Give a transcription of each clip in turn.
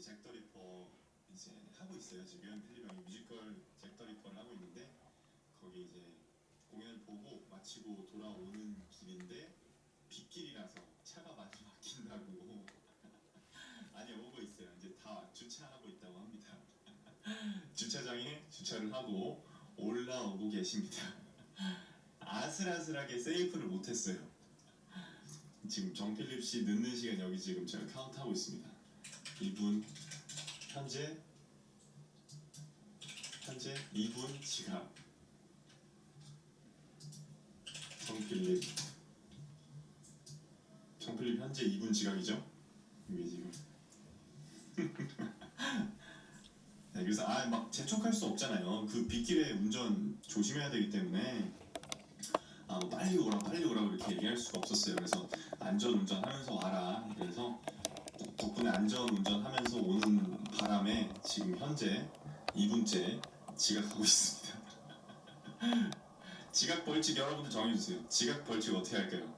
이제 잭 더 리퍼 이제 하고 있어요. 지금 필립 형이 뮤지컬 잭 더 리퍼를 하고 있는데 거기 이제 공연을 보고 마치고 돌아오는 길인데 빗길이라서 차가 많이 막힌다고. 아니 오고 있어요. 이제 다 주차하고 있다고 합니다. 주차장에 주차를 하고 올라오고 계십니다. 아슬아슬하게 세이프를 못했어요. 지금 정필립 씨 늦는 시간 여기 지금 제가 카운트하고 있습니다. 이분 현재 현재 이분 지갑 정필립 정필립 현재 이분 지갑이죠? 이게 지금 네, 그래서 아 막 재촉할 수 없잖아요. 그 빗길에 운전 조심해야 되기 때문에 아, 뭐 빨리 오라 빨리 오라 그렇게 얘기할 수가 없었어요. 그래서 안전 운전하면서 와라. 그래서 덕- 덕분에 안전 운전하면서 오는 바람에 지금 현재 2분째 지각하고 있습니다. 지각 벌칙 여러분들 정해주세요. 지각 벌칙 어떻게 할까요?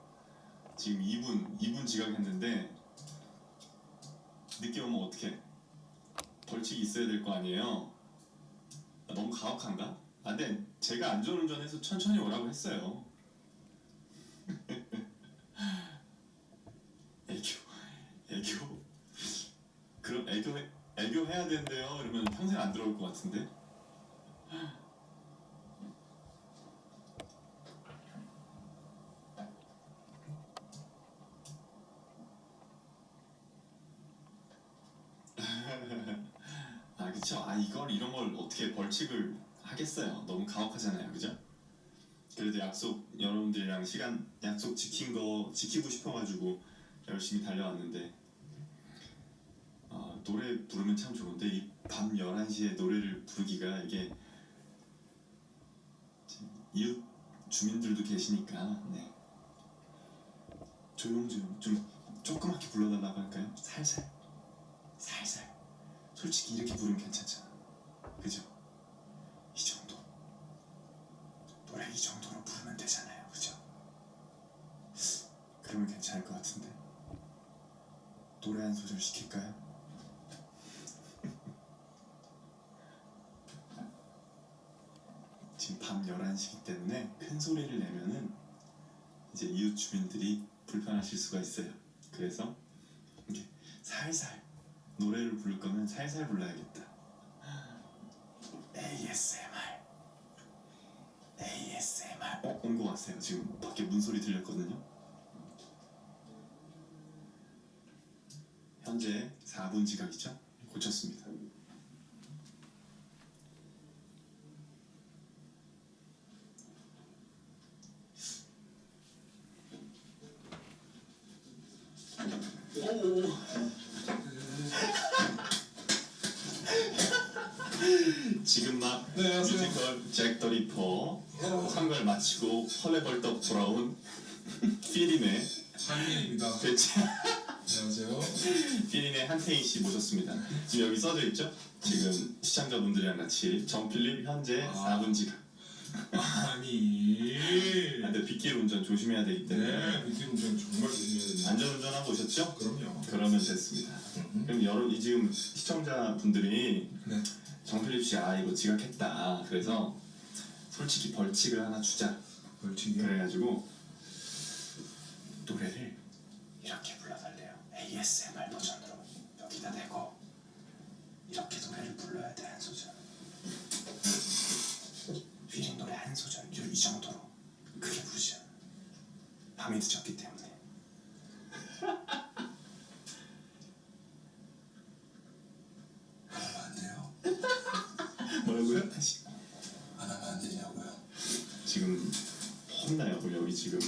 지금 2분 2분 지각했는데 늦게 오면 어떻게? 벌칙이 있어야 될 거 아니에요. 아, 너무 가혹한가? 아, 근데 제가 안전 운전해서 천천히 오라고 했어요. 애교 애교 그럼 애교 해- 애교 해야 된대요. 이러면 평생 안 들어올 것 같은데? 아 그쵸. 아 이걸 이런 걸 어떻게 벌칙을 하겠어요. 너무 가혹하잖아요. 그죠? 그래도 약속 여러분들이랑 시간 약속 지킨 거 지키고 싶어가지고 열심히 달려왔는데. 아, 노래 부르면 참 좋은데 이 밤 11시에 노래를 부르기가 이게 이웃 주민들도 계시니까 네. 조용조용 좀 조그맣게 불러달라고 할까요? 살살 살살 솔직히 이렇게 부르면 괜찮잖아 그죠? 이 정도 노래 이 정도로 부르면 되잖아요 그죠? 그러면 괜찮을 것 같은데 노래 한 소절 시킬까요? 지금 밤 11시기 때문에 큰 소리를 내면은 이제 이웃 주민들이 불편하실 수가 있어요. 그래서 이렇게 살살 노래를 부를 거면 살살 불러야겠다. ASMR ASMR 어? 온 거 같아요. 지금 밖에 문소리 들렸거든요. 현재 4분 지각이죠? 고쳤습니다. 지금 막 네. 뮤지컬 잭더 리퍼 상걸 마치고 헐레벌떡 돌아온 피린의 한민입니다. 대체 안녕하세요. 피린의 한태인 씨 모셨습니다. 지금 여기 써져 있죠? 지금 시청자분들이랑 같이 정필립 현재 아. 4분 지각. 아니. 아, 근데 빗길 운전 조심해야 되기 때문에 네, 비키 운전 정말 조심해야 됩니다. 안전운전하고 오셨죠? 그럼요. 그러면 됐습니다. 음. 그럼 여러 이 지금 시청자분들이 네. 정필립 씨 아 이거 지각했다. 그래서 솔직히 벌칙을 하나 주자. 벌칙이요? 그래가지고 노래를 이렇게 불러달래요. ASMR 버전으로 여기다 대고 이렇게 노래를 불러야 돼 한 소절. 휘린 노래 한 소절 이 정도로 크게 부르죠. 밤이 늦었기 때문에. 안 돼요. 뭐라고요? 다시. 안 하면 안 되냐고요. 지금 혼나요. 우리 여기 지금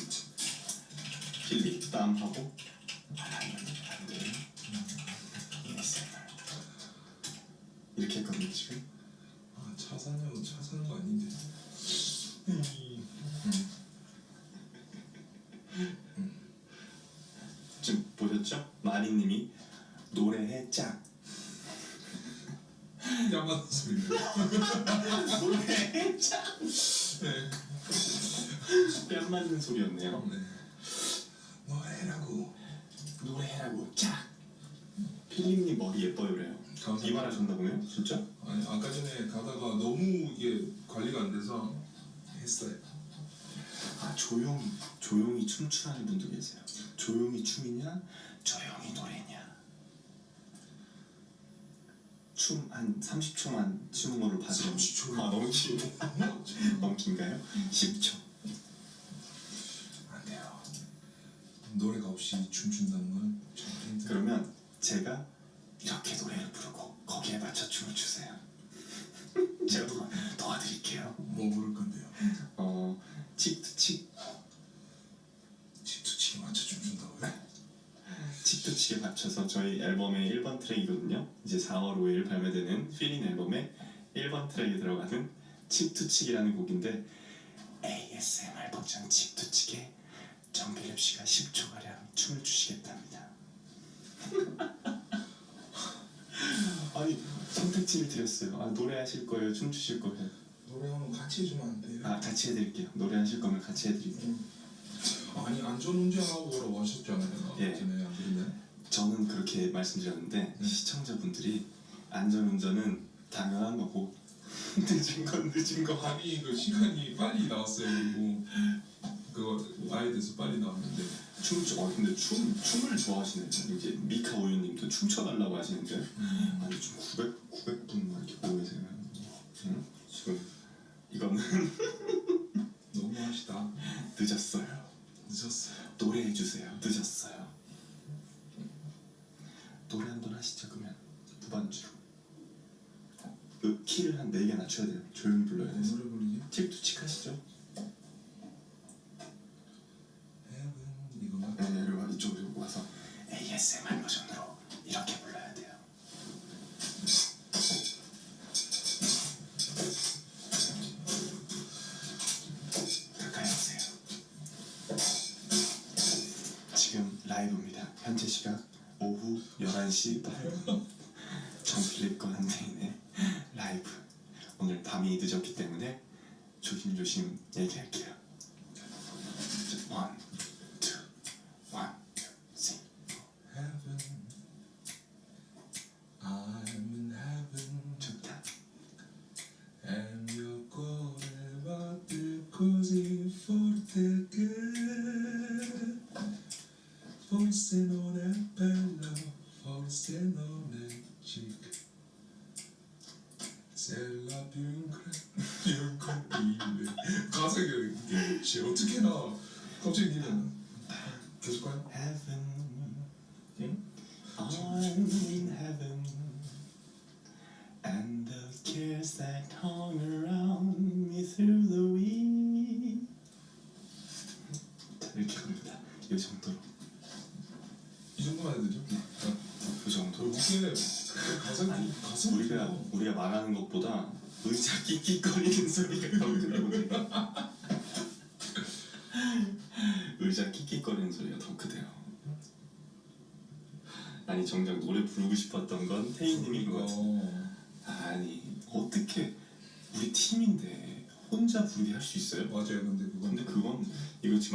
필립 땀하고 안 돼. ASMR 이렇게 했거든요 지금. 아, 차 사냐고 차 사는 거 아닌데. 지금 마리님이 노래해 짝 야만 소리를. 노래해 짝 네. 뺨 맞는 소리였네요. 네. 노래라고. 노래라고 짝 필립님 머리 예뻐요 그래요. 감사합니다. 이만하셨나 보네요 진짜? 아니 아까 전에 가다가 너무 이게 관리가 안 돼서 했어요. 아 조용히 조용히 춤추라는 분도 계세요 조용히 춤이냐 조용히 노래냐 춤 한 30초만 추는 거를 봐주면 30초 요? 아 너무 긴데 너무 긴가요? 10초 안 돼요. 노래가 없이 춤춘다는 건 정말 힘들어요. 그러면 제가 이렇게 노래를 부르고 거기에 맞춰 춤을 추세요 제가 도와, 도와드릴게요 뭐 부를 건데요? 어 칙투칙 집투치게 맞춰 춤춘다고요? 칙투칙에 맞춰서 저희 앨범의 1번 트랙이거든요. 이제 4월 5일 발매되는 필인 앨범의 1번 트랙에 들어가는 칙투칙이라는 곡인데 ASMR 버전 칙투칙에 정필립 씨가 10초가량 춤을 추시겠답니다. 아니 선택지를 드렸어요. 아, 노래하실 거예요? 춤 추실 거예요? 노래 한번 같이 해주면 안 돼요? 아 같이 해드릴게요. 노래하실 거면 같이 해드릴게요. 아니 안전운전하고 오라고 하셨잖아요. 예. 전에 안 그랬나요? 저는 그렇게 말씀드렸는데 네. 시청자분들이 안전운전은 당연한 거고 늦은 건 늦은 거 아니 그 시간이 빨리 나왔어요. 그리고 그거 나에 대해서 빨리 나왔는데 춤, 어 근데 춤, 춤을 좋아하시네 이제 미카 오유님도 춤춰달라고 하시는데 아니 좀 900, 900분 막 이렇게 보고 계세요 응? 지금 이거는 너무 하시다. 늦었어요 늦었어요. 노래해주세요 늦었어요 노래 한 번 하시죠 그러면 무반주로 그 키를 한 4개 낮춰야 돼요 조용히 불러야 뭔 돼서 노래 부르지? 칙투칙 하시죠 이거만. 네, 이쪽으로 와서 ASMR 버전으로 이렇게 불러야 돼요. 11시 8분. 정필립과 한대인의 라이브. 오늘 밤이 늦었기 때문에 조심조심 얘기할게요.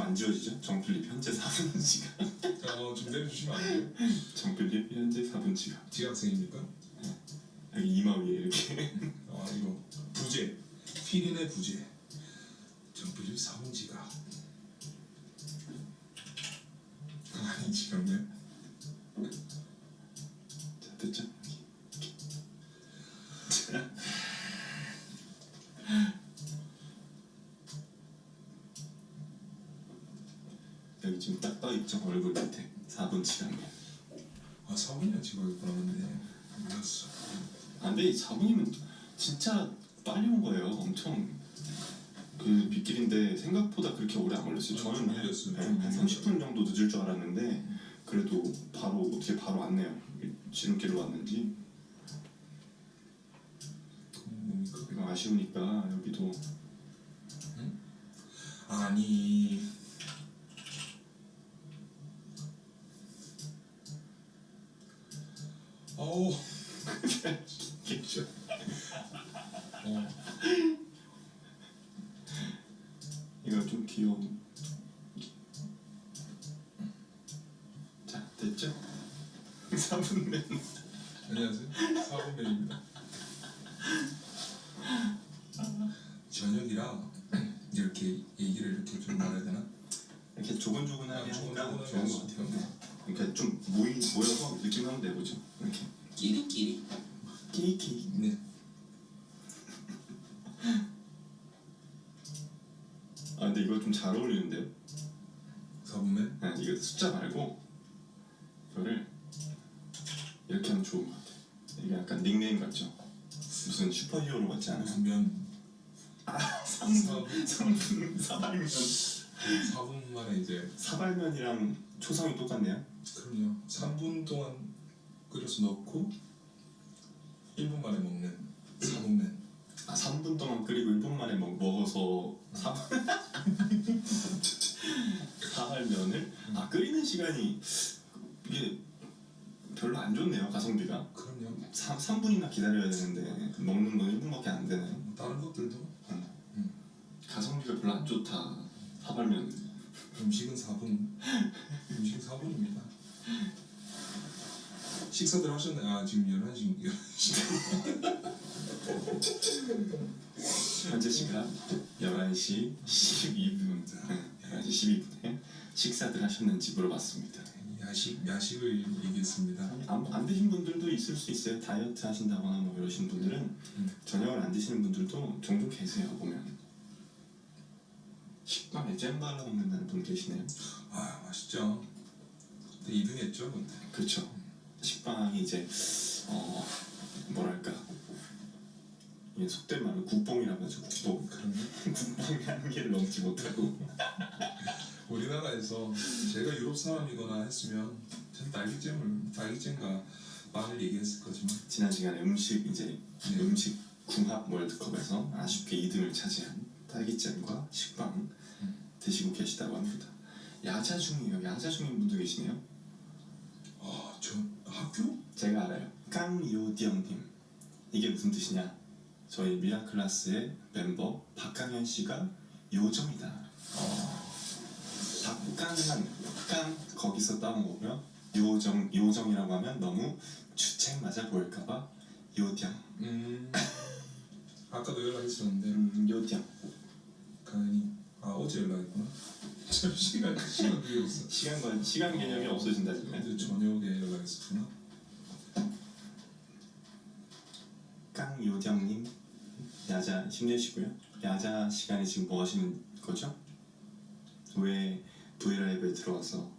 안 지워지죠? 정필립 현재 4분 지각 어좀 내려주시면 안 돼요? 정필립 현재 4분 지각 지학생입니까? 여기 이마 위에 이렇게 아 이거 부재 피린의 부재 정필립 사문지가 아니 지금요? 자 됐죠? 자. 여기 지금 딱 떠있죠 얼굴 밑에 4분 지각이야 아 사문이야 지금 그러는데 몰랐어 아, 근데 4분이면 진짜 빨리 온 거예요. 엄청 그 빗길인데 생각보다 그렇게 오래 안 걸렸어요. 아, 저는 늦었어요. 네, 좀한 늦었어요. 30분 정도 늦을 줄 알았는데 그래도 바로 어떻게 바로 왔네요. 지름길로 왔는지? 이거 아쉬우니까 여기도 아니 어우. 어. 이거 좀 귀여운. 자 됐죠? 3분면 안녕하세요. 사범맨입니다. 저녁이라 이렇게 얘기를 이렇게 좀 말해야 되나? 이렇게 아, 하니까 조곤조곤하게 좋은 것 같아요. 있다. 그러니까 좀 모이 모여서 느낌 한번 내보죠. 이렇게 끼리끼리 끼리끼리. 네. 아 근데 이거 좀 잘 어울리는데요. 사범맨? 네, 이거 숫자 말고 이거를 이렇게 하면 좋은 것 같아요. 이게 약간 닉네임 같죠? 무슨 슈퍼히어로 같지 않아요? 무슨 면? 삼분 삼분 사발면 사분 만에 이제 사발면이랑 초성이 똑같네요. 그럼요. 3분 동안 끓여서 넣고 1분 만에 먹는 사범맨. 아 3분 동안 끓이고 1분 만에 먹, 먹어서 사 사발면을 아 끓이는 시간이 이게 별로 안 좋네요 가성비가 그럼요. 3, 3분이나 기다려야 되는데 먹는 건 1분밖에 안 되네요 뭐 다른 것들도 가성비가 별로 안 좋다 사발면 음식은 4분. 음식은 4분입니다. 식사들 하셨나요? 아 지금 11시 11시. 현재 시간 11시 12분 11시 12분에 식사들 하셨는지 물어봤습니다 야식 야식을 얘기했습니다. 안, 안 드신 분들도 있을 수 있어요 다이어트 하신다거나 뭐 이러신 분들은 음. 저녁을 안 드시는 분들도 종종 계세요 보면 식빵에 잼 발라 먹는다는 분 계시네요 아 맛있죠. 근데 2등했죠 근데. 그렇죠 식빵이 이제 어 뭐랄까 이게 속된 말로 국뽕이라고 하죠 국뽕 그럼요. 국뽕의 한계를 넘지 못하고 우리나라에서 제가 유럽 사람이거나 했으면 전 딸기잼을 딸기잼과 빵을 얘기했을 거지만 지난 시간에 음식 이제 네. 음식 궁합 월드컵에서 아쉽게 2등을 차지한 딸기잼과 식빵 음. 드시고 계시다고 합니다. 야자 중이에요. 야자 중인 분도 계시네요. 아 저 학교? 제가 알아요. 깡요디영님 이게 무슨 뜻이냐? 저희 미라클라스의 멤버 박강현 씨가 요정이다. 박강현 깡 거기서 따온 거고요. 요정 요정이라고 하면 너무 주책 맞아 보일까봐 요정. 음 아까도 연락했었는데 음, 요정. 가연이 아 어제 연락했구나. 저 시간 시간 그게 없어. 시간과 시간 개념이 없어진다 지금. 어제 저녁에 연락했었구나. 깡요정님 야자 힘내시고요. 야자 시간에 지금 뭐 하시는 거죠? 왜 브이라이브에 들어와서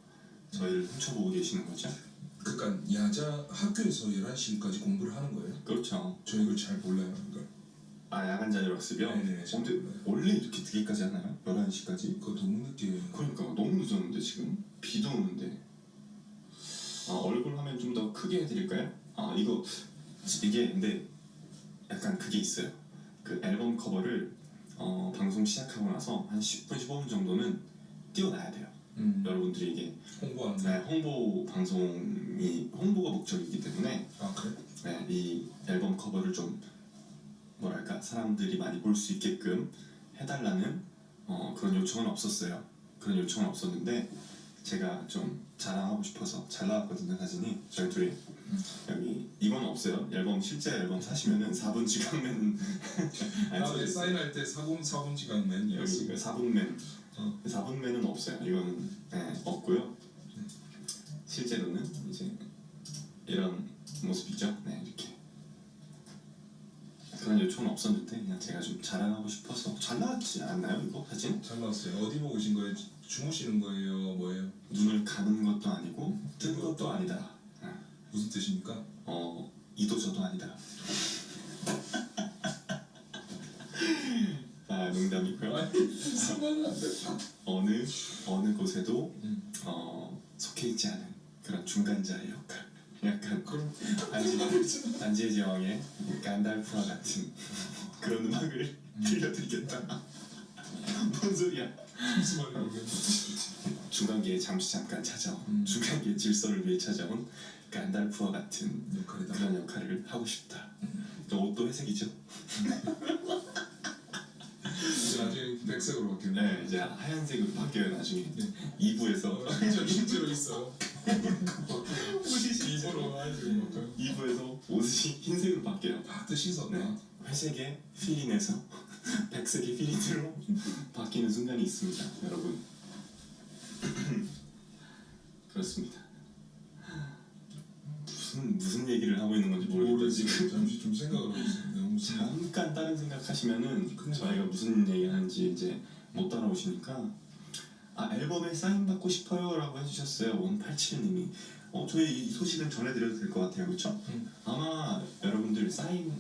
저희를 훔쳐보고 계시는 거죠? 그러니까 야자 학교에서 11시까지 공부를 하는 거예요. 그렇죠. 저 이걸 잘 몰라요. 그러니까 아 야간 자율 학습이요? 잘 근데 몰라요. 원래 이렇게 늦게까지 하나요? 11시까지? 그거 너무 늦게 그러니까 너무 늦었는데 지금 비도 오는데 아 얼굴 화면 좀 더 크게 해드릴까요? 아 이거 이게 근데 약간 그게 있어요 그 앨범 커버를 어, 방송 시작하고 나서 한 10분 15분 정도는 띄워놔야 돼요 음, 여러분들이 이게 홍보하는 네, 거. 홍보 방송이 홍보가 목적이기 때문에 아 그래? 네, 이 앨범 커버를 좀 뭐랄까 사람들이 많이 볼 수 있게끔 해달라는 어, 그런 요청은 없었어요. 그런 요청은 없었는데 제가 좀 자랑하고 싶어서 잘 나왔거든요 사진이 저희 둘이 여기 이건 없어요. 앨범 실제 앨범 사시면은 4분 지각맨 아, 네, 사인할 때 사본 사본 지각맨이었어. 여기 4분맨 어. 4분맨은 없어요. 이거는 네, 없고요. 실제로는 이제 이런 모습이죠. 네 그런 요청은 없었는데 그냥 제가 좀 자랑하고 싶어서 잘 나왔지 않나요 이거 사진? 잘 나왔어요. 어디 보고 오신 거예요? 주무시는 거예요? 뭐예요? 눈을 감은 것도 아니고 뜬 것도 아니다. 네. 무슨 뜻입니까? 어 이도 저도 아니다. 아 농담이고요. 어느 어느 곳에도 음. 어, 속해 있지 않은 그런 중간자의 역할. 약간 반지 반지의 제왕의 간달프와 같은 그런 음악을 들려드리겠다. 뭔 소리야? 무슨. 중간기에 잠시 잠깐 찾아온 음. 중간기의 질서를 위해 찾아온 간달프와 같은 역할이다. 그런 역할을 하고 싶다. 또 옷도 회색이죠? 이제 나중에 백색으로 바뀌네. 네, 이제 하얀색으로 바뀌어요 나중에. 네. 2부에서 어, 실제로 실제로 있어. 옷이 바뀌어요. 2부에서 뜻이 흰색으로 바뀌어요. 다 뜻이 있었나? 네. 회색의 필린에서 백색의 필린으로 바뀌는 순간이 있습니다, 여러분. 그렇습니다. 무슨 무슨 얘기를 하고 있는 건지 모르겠어요. 잠시 좀 생각을 하고 있습니다 잠깐 다른 생각하시면은. 저희가 무슨 얘기 하는지 이제 못 따라오시니까 아 앨범에 사인 받고 싶어요 라고 해주셨어요 187님이 어 저희 이 소식을 전해드려도 될 것 같아요 그렇죠? 음. 아마 여러분들 사인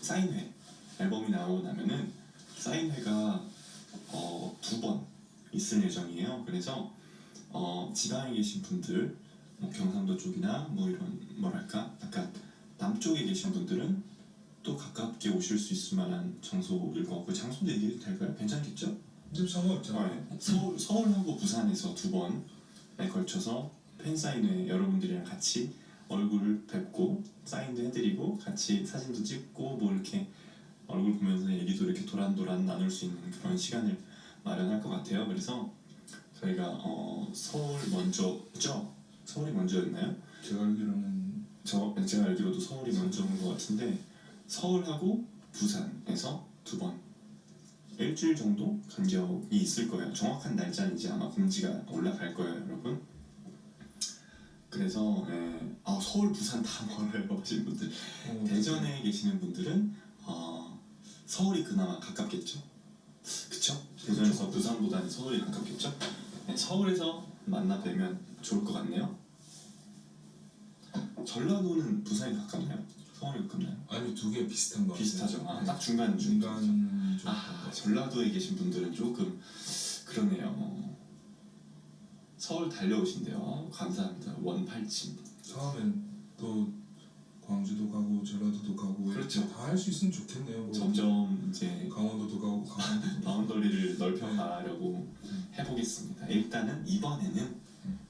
사인회 앨범이 나오고 나면은 사인회가 어, 두 번 있을 예정이에요 그래서 어, 지방에 계신 분들 뭐 경상도 쪽이나 뭐 이런 뭐랄까 약간 남쪽에 계신 분들은 또 가깝게 오실 수 있을 만한 장소일 것 같고 장소도 얘기해도 될까요? 괜찮겠죠? 근데 상관없잖아 네. 서울, 서울하고 부산에서 두 번에 걸쳐서 팬사인회 여러분들이랑 같이 얼굴 뵙고 사인도 해드리고 같이 사진도 찍고 뭐 이렇게 얼굴 보면서 얘기도 이렇게 도란도란 나눌 수 있는 그런 시간을 마련할 것 같아요 그래서 저희가 어, 서울 먼저죠? 서울이 먼저였나요? 제가 알기로는 저 제가 알기로도 서울이 먼저인 것 같은데 서울하고 부산에서 두 번 일주일 정도 간격이 있을 거예요. 정확한 날짜는 이제 아마 공지가 올라갈 거예요, 여러분. 그래서 예, 아, 서울, 부산 다 멀어요 하시는 분들 어, 대전에 계시는 분들은 어, 서울이 그나마 가깝겠죠. 그쵸? 대전에서 부산보다는 서울이 가깝겠죠. 네, 서울에서 만나 뵈면 좋을 것 같네요. 전라도는 부산이 가깝나요? 서울이 가깝나요? 아니 두 개 비슷한 거 비슷하죠. 아, 네. 딱 중간 중간. 중간 좀아 전라도에 계신 분들은 조금 그러네요. 어, 서울 달려오신대요. 어, 감사합니다. 원팔침. 다음엔 또 광주도 가고 전라도도 가고 그렇죠. 다 할 수 있으면 좋겠네요 뭐. 점점 이제 강원도도 가고 강원도도 바운더리를 넓혀가려고 해보겠습니다. 일단은 이번에는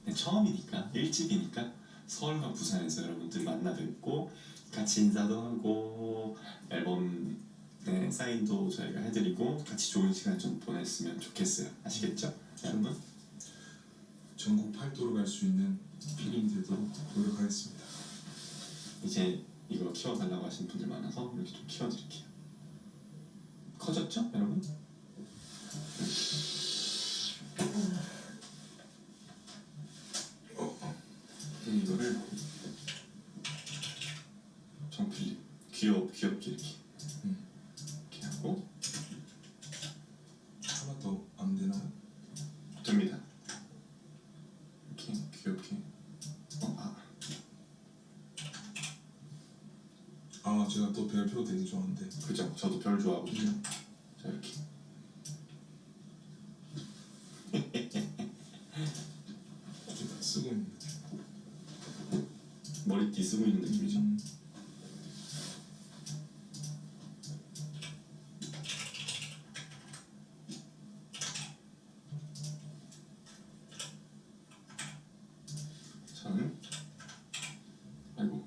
네, 처음이니까 일집이니까 서울과 부산에서 여러분들 만나 뵙고 같이 인사도 하고 앨범 네, 사인도 저희가 해드리고 같이 좋은 시간 좀 보냈으면 좋겠어요. 아시겠죠? 여러분? 전국 팔도로 갈 수 있는 필름이 되도록 노력하겠습니다 이제 이거 키워달라고 하시는 분들 많아서 이렇게 좀 키워드릴게요. 커졌죠, 여러분? 네, 이거를 정필립 귀엽 귀엽게 이렇게 음. 이렇게 하고 하나 더 안 되나요? 됩니다. 이렇게 귀엽게 어, 아, 아 제가 또 별표 되게 좋아하는데 그죠? 저도 별 좋아하거든요. 자 이렇게 이렇게 다 쓰고 있는데 머리띠 쓰고 있는 느낌이죠. 음, 저는 아이고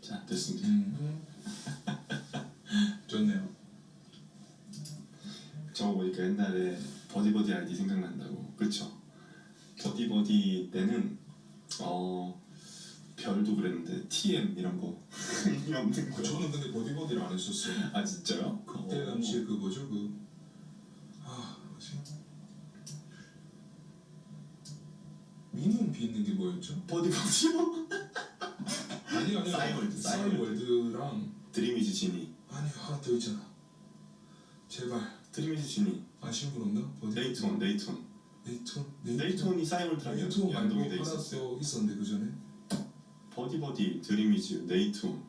자 됐습니다. 음. 좋네요 저거 보니까 옛날에 버디버디 아이디 생각난다고 그렇죠? 버디버디 때는 어 별도 그랬는데 TM 이런 거 의미 없는 거. 저는 근데 버디버디를 안 했었어요 아 진짜요? 그때 어. 당시에 그 뭐죠 그 아, 뭐지? 미니홈피 있는 게 뭐였죠? 버디버디요? 아니 아니 싸이월드, 싸이월드랑 드림위즈 지니. 아니 하나 더 있잖아. 제발. 드림위즈 지니. 아시는 분 없나? 버디? 네이트온 네이트온 네이트온 네이트온 이 싸이월드랑 네이트온 연동이 돼 있었어요. 더 있었는데 그 전에? 버디버디. 드림위즈 네이트온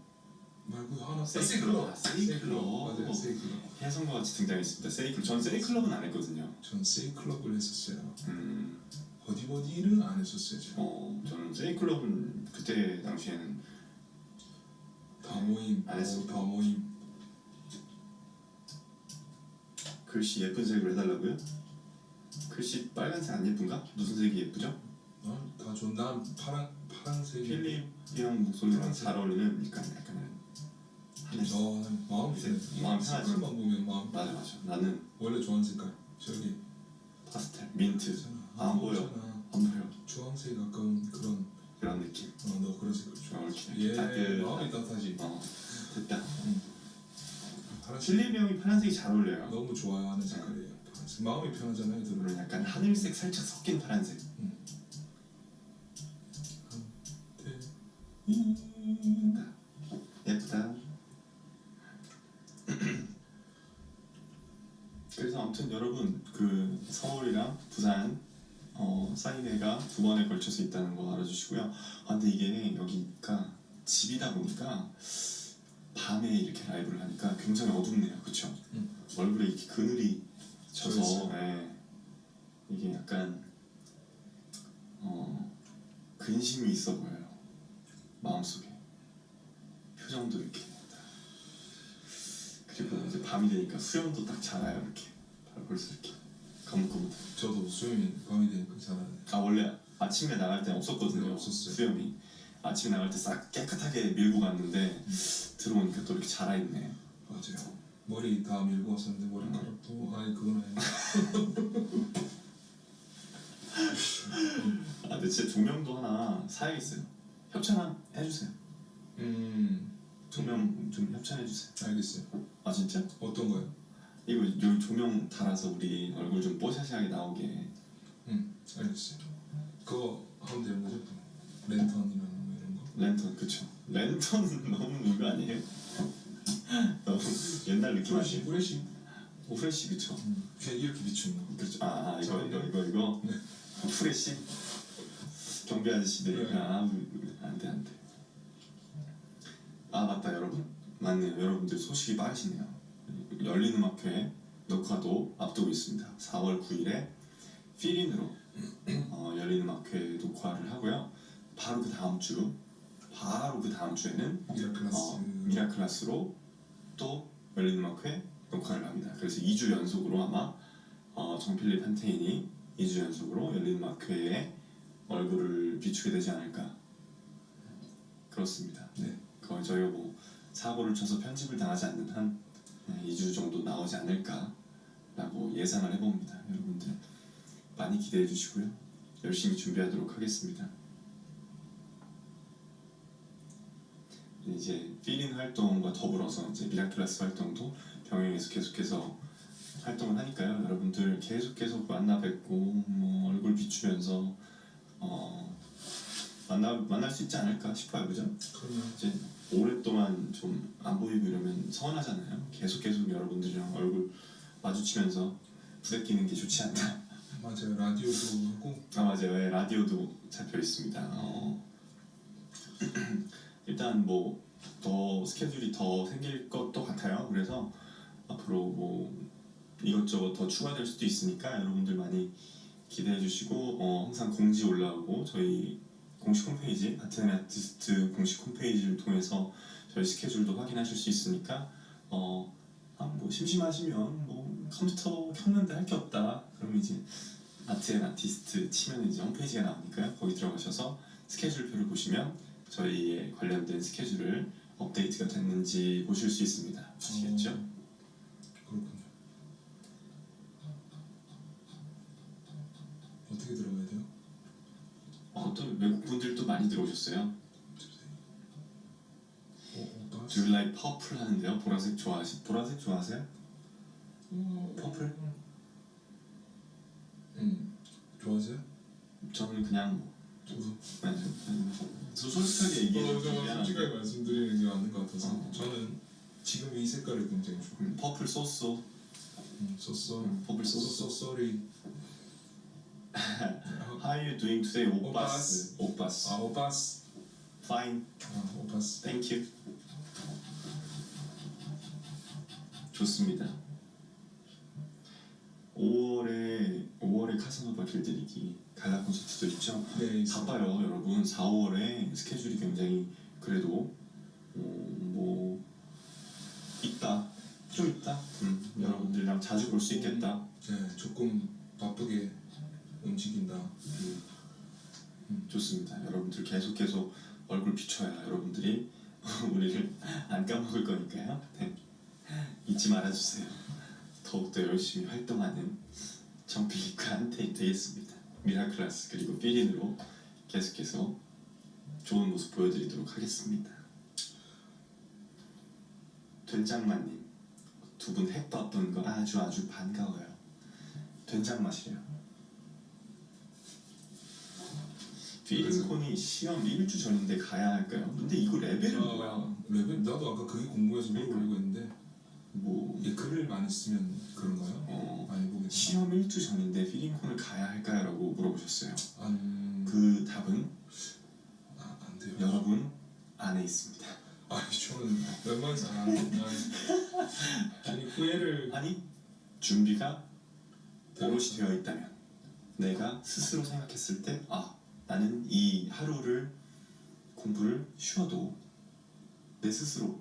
말고 하나 세이클럽. 아, 세이클럽. 세이클럽. 맞아요 세이클럽. 혜성과 같이 등장했습니다. 세이클럽. 전 세이클럽은 안 했거든요. 전 세이클럽을 했었어요. 음, 버디버디는 안 했었어요 제가. 어, 저는 세이클럽은 그때 당시에는 다 모임 안 했어요. 어, 다 모임 글씨 예쁜 색으로 해달라고요? 글씨 빨간색 안 예쁜가? 무슨 색이 예쁘죠? 아, 다 좋은 난 파랑 파랑색 필립이랑 목소리랑 잘 어울리는 약간 약간. 어, 마음이 이제. 마음 색깔만 보면 마음 맞아 맞아. 나는 원래 좋아하는 색깔 저기 파스텔, 민트 있잖아. 안 보여. 안 보여. 주황색 가까운 그런 그런 느낌. 어, 너 그런 색깔 좋아. 어, 이렇게 예, 따뜻한. 마음이 따뜻하지. 어 됐다. 파란색 실리비 형이 파란색이 잘 어울려요. 너무 좋아하는 색깔이에요. 파란색 마음이 편하잖아요. 들은 약간 하늘색 살짝 섞인 파란색. 예쁘다. 그래서 아무튼 여러분 그 서울이랑 부산 어, 사인회가 두 번에 걸쳐서 있다는 거 알아주시고요. 아, 근데 이게 여기가 집이다 보니까 밤에 이렇게 라이브를 하니까 굉장히 어둡네요. 그쵸? 음. 얼굴에 이렇게 그늘이 져서. 예, 이게 약간 어, 근심이 있어 보여요. 마음속에 표정도 이렇게 그리고 이제 밤이 되니까 수염도 딱 자라요 이렇게 바로 벌써 이렇게 거뭇거뭇 저도 수영이 밤이 되니까 잘하네. 아 원래 아침에 나갈 때 없었거든요 네, 없었어요. 수염이 아침에 나갈 때 싹 깨끗하게 밀고 갔는데 들어오니까 또 이렇게 자라있네 맞아요. 머리 다 밀고 왔었는데 머리카락도 아니 그건 아니고 아 근데 제 조명도 하나 사야겠어요 협찬 해주세요 음 조명 좀 협찬해주세요 알겠어요. 아 진짜? 어떤 거요? 이거 여기 조명 달아서 우리 얼굴 좀 뽀샤시하게 나오게 음 알겠어요. 그거 하면 되는 거죠? 랜턴이나 뭐 이런 거. 랜턴 그쵸 랜턴은 너무 이거 아니에요? 너무 옛날 느낌 아니에요? 오 프레시 그쵸 음 그냥 이렇게 비추는 거. 그렇죠. 아, 아 이거 자, 이거 이거 이거 네. 프레시 경비 아저씨들 네. 아 안돼 안돼. 아 맞다 여러분 맞네요 여러분들 소식이 빠르시네요. 열린 음악회 녹화도 앞두고 있습니다. 4월 9일에 필인으로 어, 열린 음악회 녹화를 하고요. 바로 그 다음 주 바로 그 다음 주에는 미라클라스. 어, 미라클라스로 또 열린 음악회 녹화를 합니다. 그래서 2주 연속으로 아마 어, 정필립 한테인이 2주 연속으로 열린 음악회에 얼굴을 비추게 되지 않을까 그렇습니다. 네. 그걸 저희가 뭐 사고를 쳐서 편집을 당하지 않는 한 네, 2주 정도 나오지 않을까라고 예상을 해봅니다. 여러분들 많이 기대해 주시고요. 열심히 준비하도록 하겠습니다. 이제 필린 활동과 더불어서 이제 미라클라스 활동도 병행해서 계속해서 활동을 하니까요. 여러분들 계속 계속 만나 뵙고 뭐 얼굴 비추면서 어 만나 만날 수 있지 않을까 싶어요, 그죠? 그러면 이제 오랫동안 좀 안 보이고 이러면 서운하잖아요. 계속 계속 여러분들이랑 얼굴 마주치면서 부대끼는 게 좋지 않나. 맞아요 라디오도 하고 아 맞아요. 예, 라디오도 잡혀 있습니다. 어. 일단 뭐 더 스케줄이 더 생길 것도 같아요. 그래서 앞으로 뭐 이것저것 더 추가될 수도 있으니까 여러분들 많이 기대해 주시고 어, 항상 공지 올라오고 저희 공식 홈페이지 아테네 아티스트 공식 홈페이지를 통해서 저희 스케줄도 확인하실 수 있으니까 어, 아, 뭐 심심하시면 뭐 컴퓨터 켰는데 할 게 없다 그러면 이제 아트앤 아티스트 치면 이제 홈페이지가 나오니까요 거기 들어가셔서 스케줄표를 보시면 저희의 관련된 스케줄을 업데이트가 됐는지 보실 수 있습니다 아시겠죠? 어, 그렇군요. 어떻게 들어가야 돼요? 어, 또 외국 분들도 많이 들어오셨어요 어. Do you like purple 하는데요 보라색 좋아하시 보라색 좋아하세요? 퍼플? 음 좋아하세요? 저는 그냥 뭐 저도. 저 솔직하게 얘기해 어, 솔직하게 말씀드리는 게 맞는 것 같아서 어. 저는 지금 이 색깔이 굉장히 좋아요. 음, 퍼플 썼어. 음, 퍼플 썼어. 소쏘 쏘리. How are you doing today? 오빠스 오빠스 아 오빠스. Fine 아 오빠스. Thank you. 좋습니다. 5월에 5월에 카사노바 길들이기 갈라 콘서트도 있죠. 네. 바빠요, 여러분. 4, 5월에 스케줄이 굉장히 그래도 어, 뭐 있다, 좀 있다. 음, 여러분들이랑 자주 볼 수 있겠다. 네 조금 바쁘게 움직인다. 음, 좋습니다. 여러분들 계속 계속 얼굴 비춰야 여러분들이 우리를 안 까먹을 거니까요. 네. 잊지 말아주세요. 더욱더 열심히 활동하는 정필리과 테 되겠습니다. 미라클라스 그리고 삐린으로 계속해서 좋은 모습 보여드리도록 하겠습니다. 된장맛님 두분 해떴던 거 아주 아주 반가워요. 된장 맛이래요. 필인콘이 시험 1주 전인데 가야 할까요? 근데 이거 레벨은 뭐야? 아, 레벨 나도 아까 그게 궁금해서 물어보려고 했는데 뭐 이게 글을 많이 쓰면 그런가요? 어, 많이 보겠다. 시험 1주 전인데 필인콘을 가야 할까요? 라고 물어보셨어요. 안, 그 답은 아, 안 돼요. 여러분 안에 있습니다. 아니 저는 안, 안 아니 후회를 아니 준비가 오롯이 되어 있다면 내가 스스로 생각했을 때아 나는 이 하루를 공부를 쉬어도 내 스스로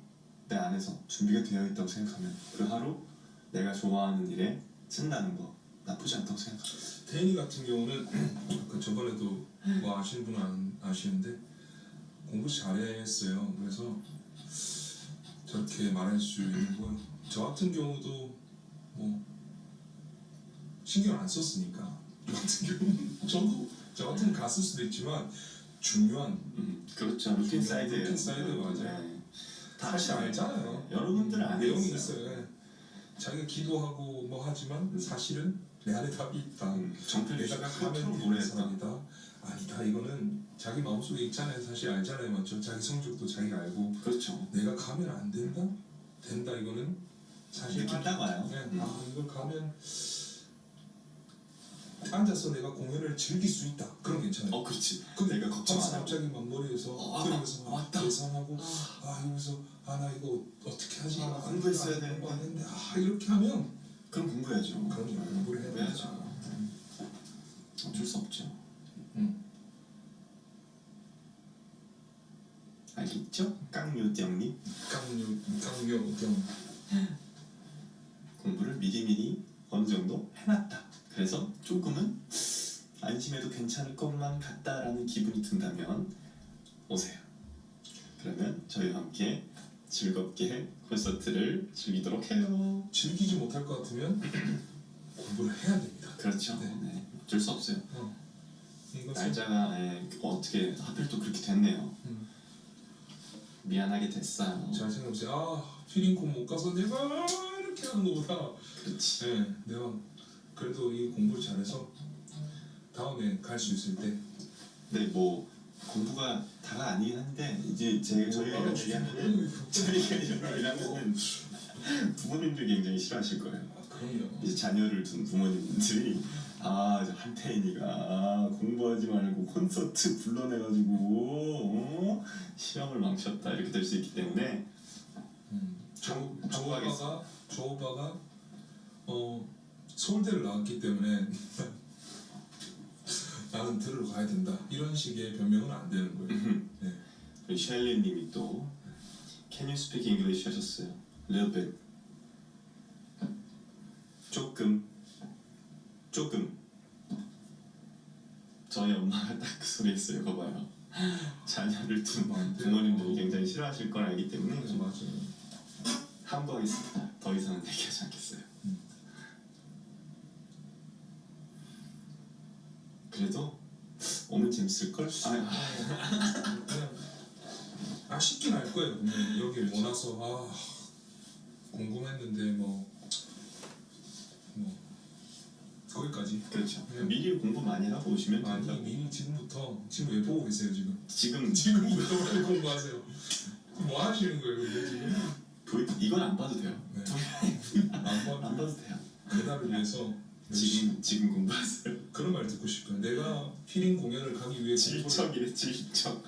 내 안에서 준비가 되어 있다고 생각하면 그 하루 내가 좋아하는 일에 쓴다는 거 나쁘지 않다고 생각합니다. 태인이 같은 경우는 그 저번에도 뭐 아시는 분은 안 아시는데 공부 잘했어요. 그래서 저렇게 말할 수 있는 거요. 저 같은 경우도 뭐 신경 안 썼으니까 저 같은 경우는 저도 저 같은 건 갔을 수도 있지만 중요한 음, 그렇죠. 루틴 사이드예요. 루틴 사이드 맞아요. 네. 사실 알잖아요. 여러분들은 안 내용이 했어요. 있어요. 예. 자기가 기도하고 뭐 하지만 사실은 내 안에 답이 있다. 음, 내가 그토록 되는. 사람이다. 아니다. 이거는 자기 마음속에 있잖아요. 사실 알잖아요. 맞죠? 자기 성적도 자기가 알고 그렇죠. 내가 가면 안 된다? 된다. 이거는 사실 느낌 딱 와요. 네. 음. 아 이걸 가면 앉아서 내가 공연을 즐길 수 있다. 그럼 괜찮아요. 어, 그렇지. 근데 내가 걱정 안. 갑자기 막 머리에서 어, 아, 그러면서 막 왔다. 계산하고 아 이러면서 아 나 이거 어떻게 하지? 아, 아, 공부했어야 이거 안 되는데. 했는데 아 이렇게 하면 그럼 공부해야죠. 그럼 공부를 해야 해야죠. 되죠. 어쩔 수 없죠. 음. 알겠죠? 깡요정님 깡요 깡요 경 공부를 미리미리 어느 정도 해놨다. 그래서 조금은 안심해도 괜찮을 것만 같다라는 기분이 든다면 오세요. 그러면 저희와 함께 즐겁게 콘서트를 즐기도록 해요. 즐기지 못할 것 같으면 공부를 해야 됩니다. 그렇죠. 네. 네. 어쩔 수 없어요. 이것은 날짜가 예, 어떻게 하필 또 그렇게 됐네요. 음. 미안하게 됐어요. 잘 생각해보세요. 아 피링콘 못 가서 내가 이렇게 하는 거보다 그렇지. 네, 내가 그래도 이 공부를 잘해서 다음에 갈 수 있을 때 근데 뭐 공부가 다가 아니긴 한데 이제 제 저희가 얘기하면은 저희가 얘기하면은 부모님들 굉장히 싫어하실 거예요. 아, 그럼요. 이제 자녀를 둔 부모님들이 아, 저 한태인이가 아, 공부하지 말고 콘서트 불러내가지고 어? 시험을 망쳤다 이렇게 될 수 있기 때문에 음. 저, 저 참고하겠습니다. 오빠가 저 오빠가 어 서울대를 나왔기 때문에 나는 들으러 가야 된다 이런 식의 변명은 안 되는 거예요. 네. 우리 셸리님이 또 Can you speak English 하셨어요. Little bit. 조금. 조금. 저희 엄마가 딱 그 소리 했어요. 거 봐요. 자녀를 둔. 부모님들이 굉장히 싫어하실 걸 알기 때문에 네, 좀 맞아요. 함구하겠습니다. 더 이상은 얘기하지 않겠어요. 음. 그래도 오면 재밌을걸? 아, 그냥 아쉽긴 할 거예요. 분명히 여기 못 와서 아 궁금했는데 뭐 뭐, 거기까지 그렇죠. 네. 미리 공부 많이 하고 오시면 아니 된다고. 미리 지금부터 지금 왜 보고 계세요 지금? 지금 지금부터 왜 공부하세요? 뭐 하시는 거예요 근데 지금? 보이, 이건 안 봐도 돼요. 네. 안안 봐도 봐도 돼요. 그날을 위해서 지금 지금 공부하세요. 그런 말 듣고 싶어요. 내가 피링 공연을 가기 위해 질척이래 질척.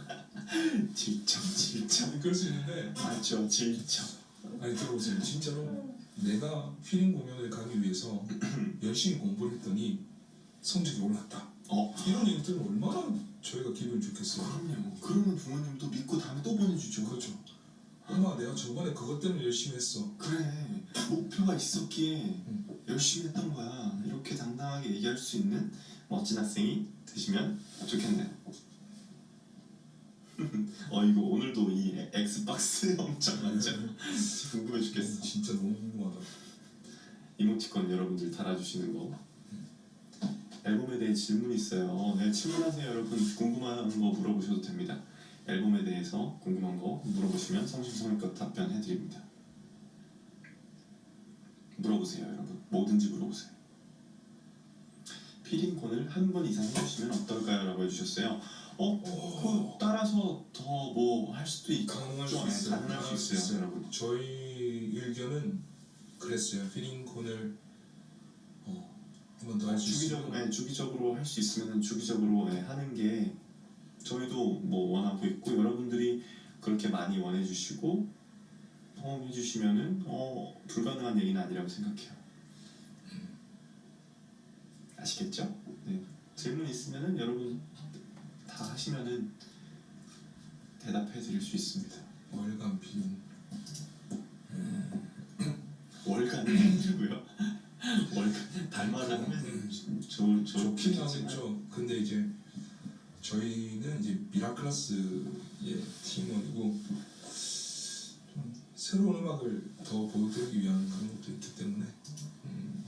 질척 질척. 그럴 수 있는데 맞죠 질척. 아니 들어보세요. 진짜로 내가 피링 공연을 가기 위해서 열심히 공부를 했더니 성적이 올랐다. 어 이런 얘기 들으면 얼마나 저희가 기분이 좋겠어요. 그럼요. 그러면 부모님도 믿고 다음에 또 보내주죠. 그렇죠. 엄마 내가 저번에 그것 때문에 열심히 했어. 그래 목표가 있었기에 음. 열심히 했던 거야. 이렇게 당당하게 얘기할 수 있는 멋진 학생이 되시면 좋겠네요. 어 이거 오늘도 이 엑스박스 엄청 많죠? 궁금해 죽겠어. 진짜 너무 궁금하다. 이모티콘 여러분들 달아주시는 거. 앨범에 대해 질문 있어요. 네, 질문하세요, 여러분. 궁금한 거 물어보셔도 됩니다. 앨범에 대해서 궁금한 거 물어보시면 성심성의껏 답변해드립니다. 물어보세요, 여러분. 뭐든지 물어보세요. 피린콘을 한 번 이상 해주시면 어떨까요? 라고 해주셨어요. 어? 그 따라서 더 뭐 할 수도 있고 가능할 수 네, 있어요. 가능할 수 있어요, 여러분. 저희 의견은 그랬어요. 피링콘을 어, 한번 더 할 수 있으면 네, 주기적으로 할 수 있으면 주기적으로 네, 하는 게 저희도 뭐 원하고 있고 여러분들이 그렇게 많이 원해주시고 호응해주시면은 어 불가능한 얘기는 아니라고 생각해요. 아시겠죠? 네. 질문 있으면은 여러분 다 하시면은 대답해 드릴 수 있습니다. 월간 피링 월간은 힘들고요. 월간 달마다 하면 좋을 좋긴 하겠죠. 근데 이제 저희는 이제 미라클라스의 팀원이고 좀 새로운 음악을 더 보여드리기 위한 그런 것도 있기 때문에 음,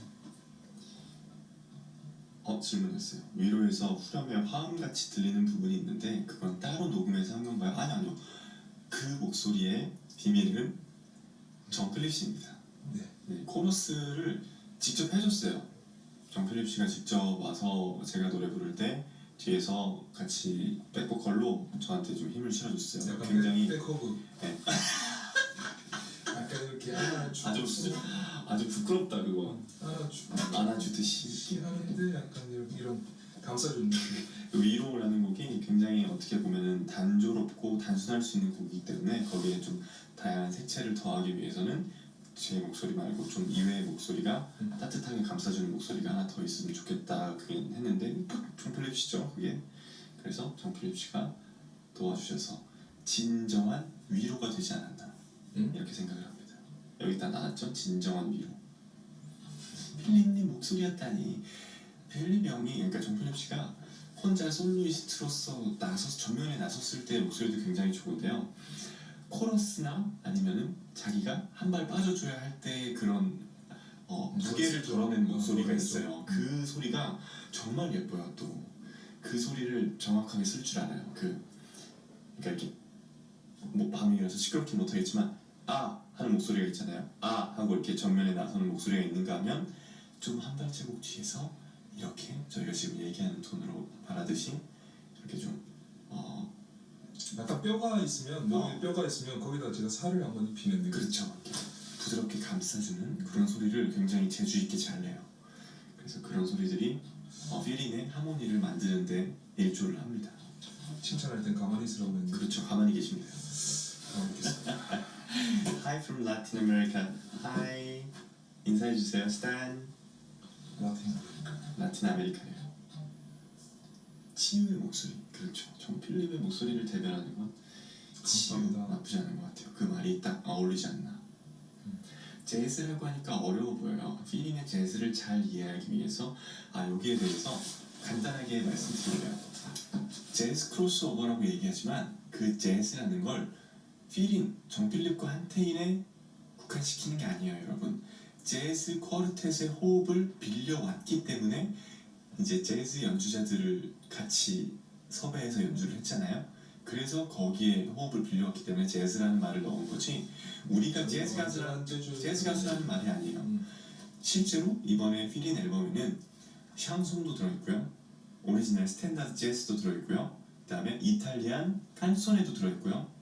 어 질문했어요. 위로에서 후렴에 화음같이 들리는 부분이 있는데 그건 따로 녹음해서 한 건가요? 아니 아니요. 그 목소리의 비밀은 정필립 씨입니다. 네. 네, 코러스를 직접 해줬어요. 정필립 씨가 직접 와서 제가 노래 부를 때 뒤에서 같이 백보컬로 저한테 좀 힘을 실어줬어요. 굉장히 백, 백허그 네. 이렇게 안아주고 아주 아주 부끄럽다 그거. 안아주고 안아주듯이. 하는데 약간 이런, 이런 감싸주는 느낌 위로라는 곡이 굉장히 어떻게 보면은 단조롭고 단순할 수 있는 곡이기 때문에 거기에 좀 다양한 색채를 더하기 위해서는 제 목소리 말고 좀 이외의 목소리가 음. 따뜻하게 감싸주는 목소리가 하나 더 있으면 좋겠다 그긴 했는데 정필립 씨죠 그게. 그래서 정필립 씨가 도와주셔서 진정한 위로가 되지 않았나. 음? 이렇게 생각을 합니다 여기다 나왔죠 진정한 위로 필립님 목소리였다니 필립 형이 그러니까 정필립 씨가 혼자 솔로이스트로서 나서 전면에 나섰을 때 목소리도 굉장히 좋은데요. 코러스나 아니면은 자기가 한 발 빠져줘야 할 때 그런 어, 무게를 덜어낸 목소리가 있어요. 그 소리가 정말 예뻐요. 또 그 소리를 정확하게 쓸 줄 알아요. 그 그러니까 이렇게 뭐 밤이라서 시끄럽긴 못하겠지만 아 하는 목소리가 있잖아요. 아 하고 이렇게 전면에 나서는 목소리가 있는가 하면 좀 한 발자국 뒤에서 이렇게 저희가 지금 얘기하는 톤으로 말하듯이 이렇게 좀 어, 약간 뼈가 있으면 몸에 어. 뼈가 있으면 거기다 제가 살을 한번 입히는 느낌 그렇죠. 부드럽게 감싸주는 그런 소리를 굉장히 재주 있게 잘 내요. 그래서 그런 소리들이 어, 필링의 하모니를 만드는데 일조를 합니다. 칭찬할 땐 가만히 있으라고 했는데 그렇죠. 가만히 계시면 돼요. 가만히 있겠습니다 Hi from Latin America. Hi. 인사해 주세요. 스탄. 라틴 라틴 아메리카예요. 치유의 목소리. 그렇죠. 정 필립의 목소리를 대변하는 건 치유. 나쁘지 않은 것 같아요. 그 말이 딱 어울리지 않나. 재즈라고 하니까 어려워 보여요. 필인의 재즈를 잘 이해하기 위해서 아 여기에 대해서 간단하게 말씀드릴게요. 재즈 크로스오버라고 얘기하지만 그 재즈라는 걸 필인 정필립과 한태인에 국한시키는 게 아니에요, 여러분. 재즈 쿼르텟의 호흡을 빌려왔기 때문에 이제 재즈 연주자들을 같이 섭외해서 연주를 했잖아요. 그래서 거기에 호흡을 빌려왔기 때문에 재즈라는 말을 넣은 거지. 우리가 재즈 가수라는 재즈 가수라는 말이 아니에요. 음. 실제로 이번에 필인 앨범에는 샹송도 들어있고요. 오리지널 스탠다드 재즈도 들어있고요. 그 다음에 이탈리안 칸소네도 들어있고요.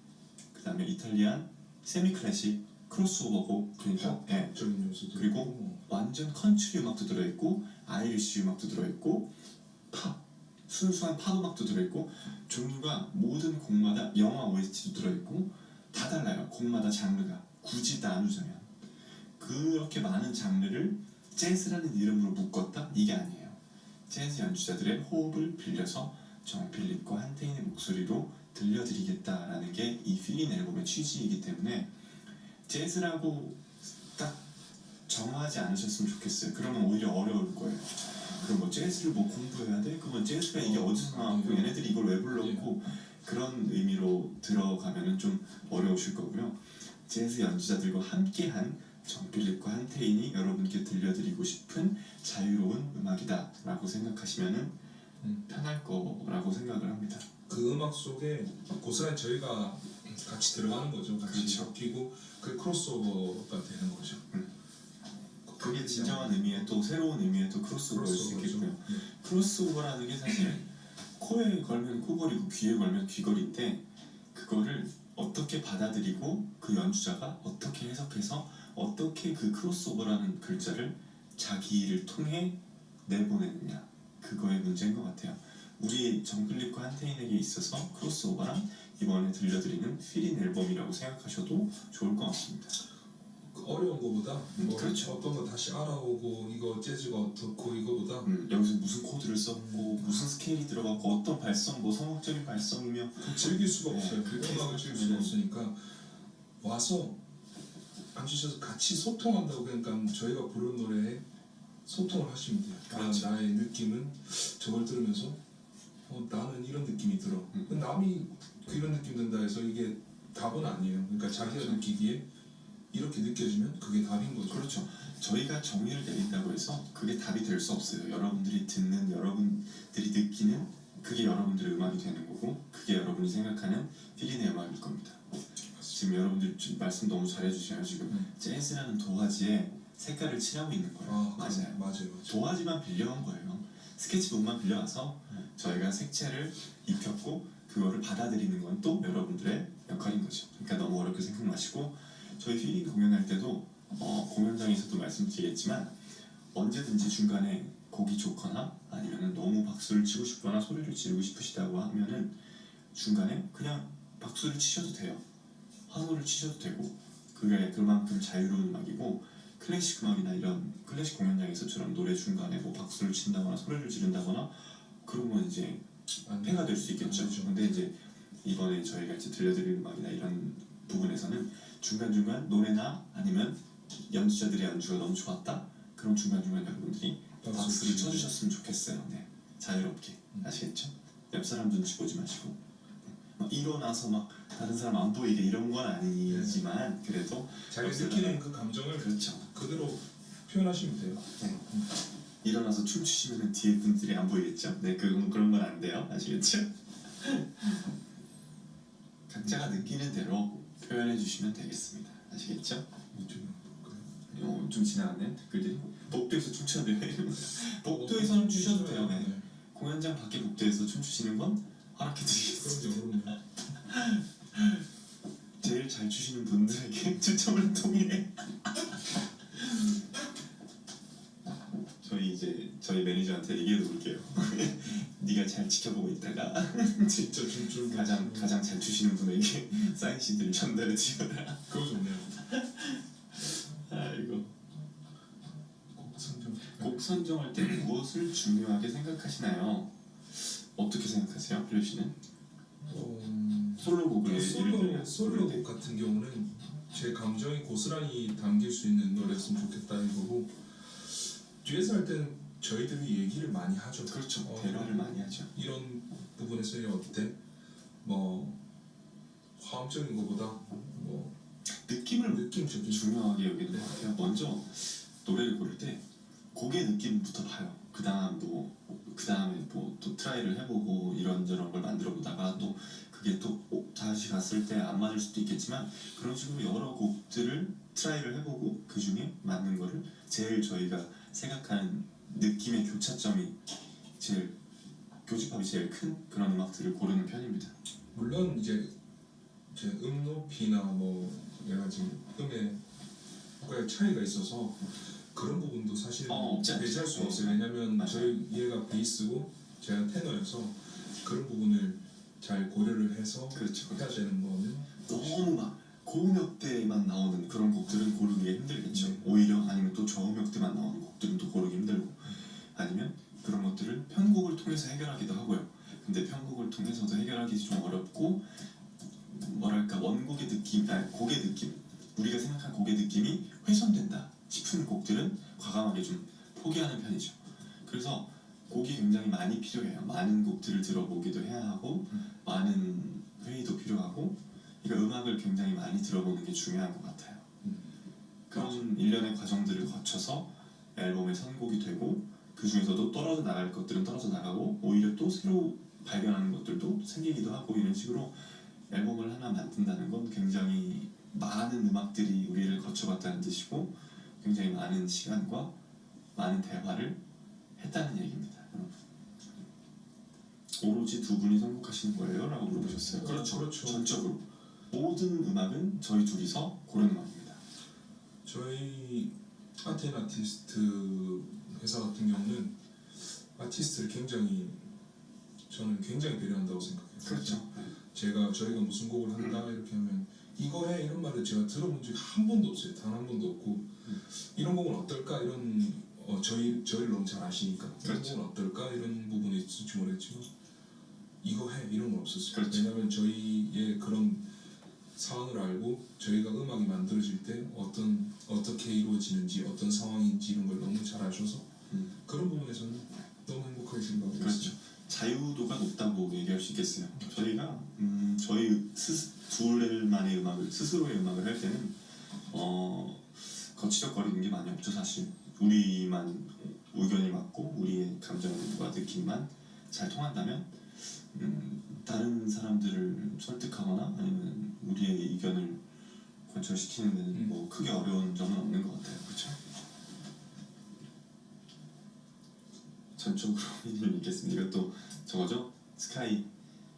그 다음에 이탈리안 세미 클래식 크로스오버곡 그러니까 예, 적인 요소도 그리고. 완전 컨트리 음악도 들어있고 Irish 음악도 들어있고 팝 순수한 팝 음악도 들어있고 종류가 모든 곡마다 영화 OST도 들어있고 다 달라요. 곡마다 장르가. 굳이 나누자면. 그렇게 많은 장르를 재즈라는 이름으로 묶었다? 이게 아니에요. 재즈 연주자들의 호흡을 빌려서 정 필립과 한태인의 목소리로 들려드리겠다라는 게 이 필린 앨범의 취지이기 때문에 재즈라고 딱 정하지 않으셨으면 좋겠어요. 그러면 오히려 어려울 거예요. 그럼 뭐 재즈를 뭐 공부해야 돼? 그러면 재즈가 이게 어디서 나왔고 얘네들이 이걸 왜 불렀고 그런 의미로 들어가면은 좀 어려우실 거고요. 재즈 연주자들과 함께한 정필립과 한태인이 여러분께 들려드리고 싶은 자유로운 음악이다 라고 생각하시면은 음. 편할 거라고 생각을 합니다. 그 음악 속에 고스란히 저희가 같이 들어가는 거죠. 같이 그렇죠. 섞이고 그 크로스오버가 되는 거죠. 음. 그게 진정한 의미의 또 새로운 의미의 또 크로스오버일 수 크로스오버죠. 있겠고요. 네. 크로스오버라는 게 사실 코에 걸면 코걸이고 귀에 걸면 귀걸인데 그거를 어떻게 받아들이고 그 연주자가 어떻게 해석해서 어떻게 그 크로스오버라는 글자를 자기를 통해 내보내느냐 그거의 문제인 것 같아요. 우리 정필립과 한태인에게 있어서 크로스오버란 이번에 들려드리는 필인 앨범이라고 생각하셔도 좋을 것 같습니다. 그 어려운 거보다 음, 뭐 그렇죠. 어떤 거 다시 알아오고 이거 재즈가 어떻고 이거보다 음, 여기서 무슨 코드를 썼고 무슨 스케일이 들어갔고 어떤 발성 뭐 성악적인 발성이며 즐길 수가 네, 없어요. 그 음악을 즐길 수가 없으니까 와서 앉으셔서 같이 소통한다고 그러니까 저희가 부른 노래에 소통을 하시면 돼요. 아, 그렇죠. 나의 느낌은 저걸 들으면서 어, 나는 이런 느낌이 들어. 음. 남이 이런 느낌 든다 해서 이게 답은 아니에요. 그러니까 자기가 그렇죠. 느끼기에 이렇게 느껴지면 그게 답인 거죠. 그렇죠. 저희가 정의를 내린다고 해서 그게 답이 될 수 없어요. 여러분들이 듣는 여러분들이 느끼는 그게 여러분들의 음악이 되는 거고 그게 여러분이 생각하는 필인의 음악일 겁니다. 지금 여러분들 말씀 너무 잘해주셔요. 지금 음. 재즈라는 도화지에 색깔을 칠하고 있는 거예요. 아, 맞아요. 맞아요. 맞아요. 도화지만 빌려온 거예요. 스케치북만 빌려와서 음. 저희가 색채를 입혔고 그거를 받아들이는 건 또 여러분들의 역할인 거죠. 그러니까 너무 어렵게 생각 마시고 저희 휘링 공연할 때도 어, 공연장에서도 말씀드리겠지만 언제든지 중간에 곡이 좋거나 아니면 너무 박수를 치고 싶거나 소리를 지르고 싶으시다고 하면은 중간에 그냥 박수를 치셔도 돼요. 환호를 치셔도 되고 그게 그만큼 자유로운 음악이고 클래식 음악이나 이런 클래식 공연장에서처럼 노래 중간에 뭐 박수를 친다거나 소리를 지른다거나 그러면 이제 안 폐가 될 수 있겠죠. 안 되죠. 근데 이제 이번에 저희가 이제 들려드릴 음악이나 이런 부분에서는 중간중간 노래나 아니면 연주자들의 연주가 너무 좋았다? 그럼 중간중간 여러분들이 박수 박수를. 쳐주셨으면 좋겠어요. 네. 자유롭게. 음. 아시겠죠? 옆 사람 눈치 보지 마시고. 네. 막 일어나서 막 다른 사람 안 보이게 이런 건 아니지만 그래도 자기 느끼는 그 감정을 그렇죠. 그대로 표현하시면 돼요. 네. 일어나서 춤추시면 뒤에 분들이 안 보이겠죠? 네, 그, 그런 건 안 돼요. 아시겠죠? 각자가 느끼는 대로 표현해 주시면 되겠습니다. 아시겠죠? 좀. 어, 좀 지나갔네 댓글들이 복도에서 춤춰도 돼요 복도에서는 추셔도 돼요 네. 네. 공연장 밖에 복도에서 춤추시는 건 허락해 드리겠습니다. 제일 잘 추시는 분들에게 추첨을 통해 저희 매니저한테 얘기해 놓을게요 네가 잘 지켜보고 있다가 진짜 춤추는 가장 가장 잘 추시는 분에게 사인 CD를 전달해 주거라 그거 좋네요. 아이고 곡 선정. 곡 선정할 때 무엇을 중요하게 생각하시나요? 어떻게 생각하세요, 필요 씨는? 어, 솔로곡을 예를 솔로 솔로곡 같은 경우는 제 감정이 고스란히 담길 수 있는 노래였으면 좋겠다 이거고 듀엣 할 때는 저희들이 얘기를 많이 하죠. 그렇죠. 어, 대화를 많이 하죠. 이런 부분에서 어때? 뭐 화음적인 것보다 뭐 느낌을 느낌적인 중요하게 여기는 것 같아요. 먼저 노래를 고를 때 곡의 느낌부터 봐요. 그 다음 뭐 그 다음에 뭐 또 try를 해보고 이런저런 걸 만들어 보다가 또 그게 또 어, 다시 갔을 때 안 맞을 수도 있겠지만 그런 식으로 여러 곡들을 try를 해보고 그 중에 맞는 거를 제일 저희가 생각하는 느낌의 교차점이 제일 교집합이 제일 큰 그런 음악들을 고르는 편입니다. 물론 이제 제 음 높이나 뭐 여러 가지 음의 의 차이가 있어서 그런 부분도 사실 어. 배제할 수 네. 없어요. 왜냐면 맞아요. 저희 얘가 베이스고 제가 테너여서 그런 부분을 잘 고려를 해서 그렇죠. 해야 되는 거는 너무 막 고음역대만 나오는 그런 곡들은 고르기 힘들겠죠. 네. 오히려 아니면 또 저음역대만 나오는 곡들은 또 고르기 힘들고 아니면 그런 것들을 편곡을 통해서 해결하기도 하고요. 근데 편곡을 통해서도 해결하기 좀 어렵고 뭐랄까 원곡의 느낌, 아니 곡의 느낌, 우리가 생각한 곡의 느낌이 훼손된다 싶은 곡들은 과감하게 좀 포기하는 편이죠. 그래서 곡이 굉장히 많이 필요해요. 많은 곡들을 들어보기도 해야 하고 음. 많은 회의도 필요하고 그러니까 음악을 굉장히 많이 들어보는 게 중요한 것 같아요. 음. 그런 일련의 과정들을 거쳐서 앨범의 선곡이 되고 그 중에서도 떨어져 나갈 것들은 떨어져 나가고 오히려 또 새로 발견하는 것들도 생기기도 하고 이런 식으로 앨범을 하나 만든다는 건 굉장히 많은 음악들이 우리를 거쳐갔다는 뜻이고 굉장히 많은 시간과 많은 대화를 했다는 얘기입니다. 여러분. 오로지 두 분이 선곡하시는 거예요? 라고 물어보셨어요. 그렇죠, 그렇죠. 전적으로. 모든 음악은 저희 둘이서 고른 음악입니다. 저희 아텐 아티스트 회사 같은 경우는 아티스트를 굉장히 저는 굉장히 배려한다고 생각해요. 그렇죠. 제가 저희가 무슨 곡을 한다 이렇게 하면 이거 해 이런 말을 제가 들어본 적이 한 번도 없어요. 단 한 번도 없고 이런 곡은 어떨까 이런 어, 저희 저희를 너무 잘 아시니까 이런 그렇죠. 곡은 어떨까 이런 부분이 있을지 모르겠지만 이거 해 이런 건 없었어요. 그렇죠. 왜냐하면 저희의 그런 상황을 알고 저희가 음악이 만들어질 때 어떤 어떻게 이루어지는지 어떤 상황인지 이런 걸 너무 잘 아셔서 음. 그런 부분에서는 너무 행복하게 생각하고 그렇죠. 있어요. 자유도가 높다고 얘기할 수 있겠어요. 저희가 음, 저희 스, 둘만의 음악을 스스로의 음악을 할 때는 어, 거치적거리는 게 많이 없죠 사실. 우리만 의견이 맞고 우리의 감정과 느낌만 잘 통한다면 음, 다른 사람들을 설득하거나 아니면 우리의 의견을 관철시키는 데는 음. 뭐 크게 어려운 점은 없는 것 같아요. 그렇죠? 전적으로 믿겠습니다. 이것도 저거죠? 스카이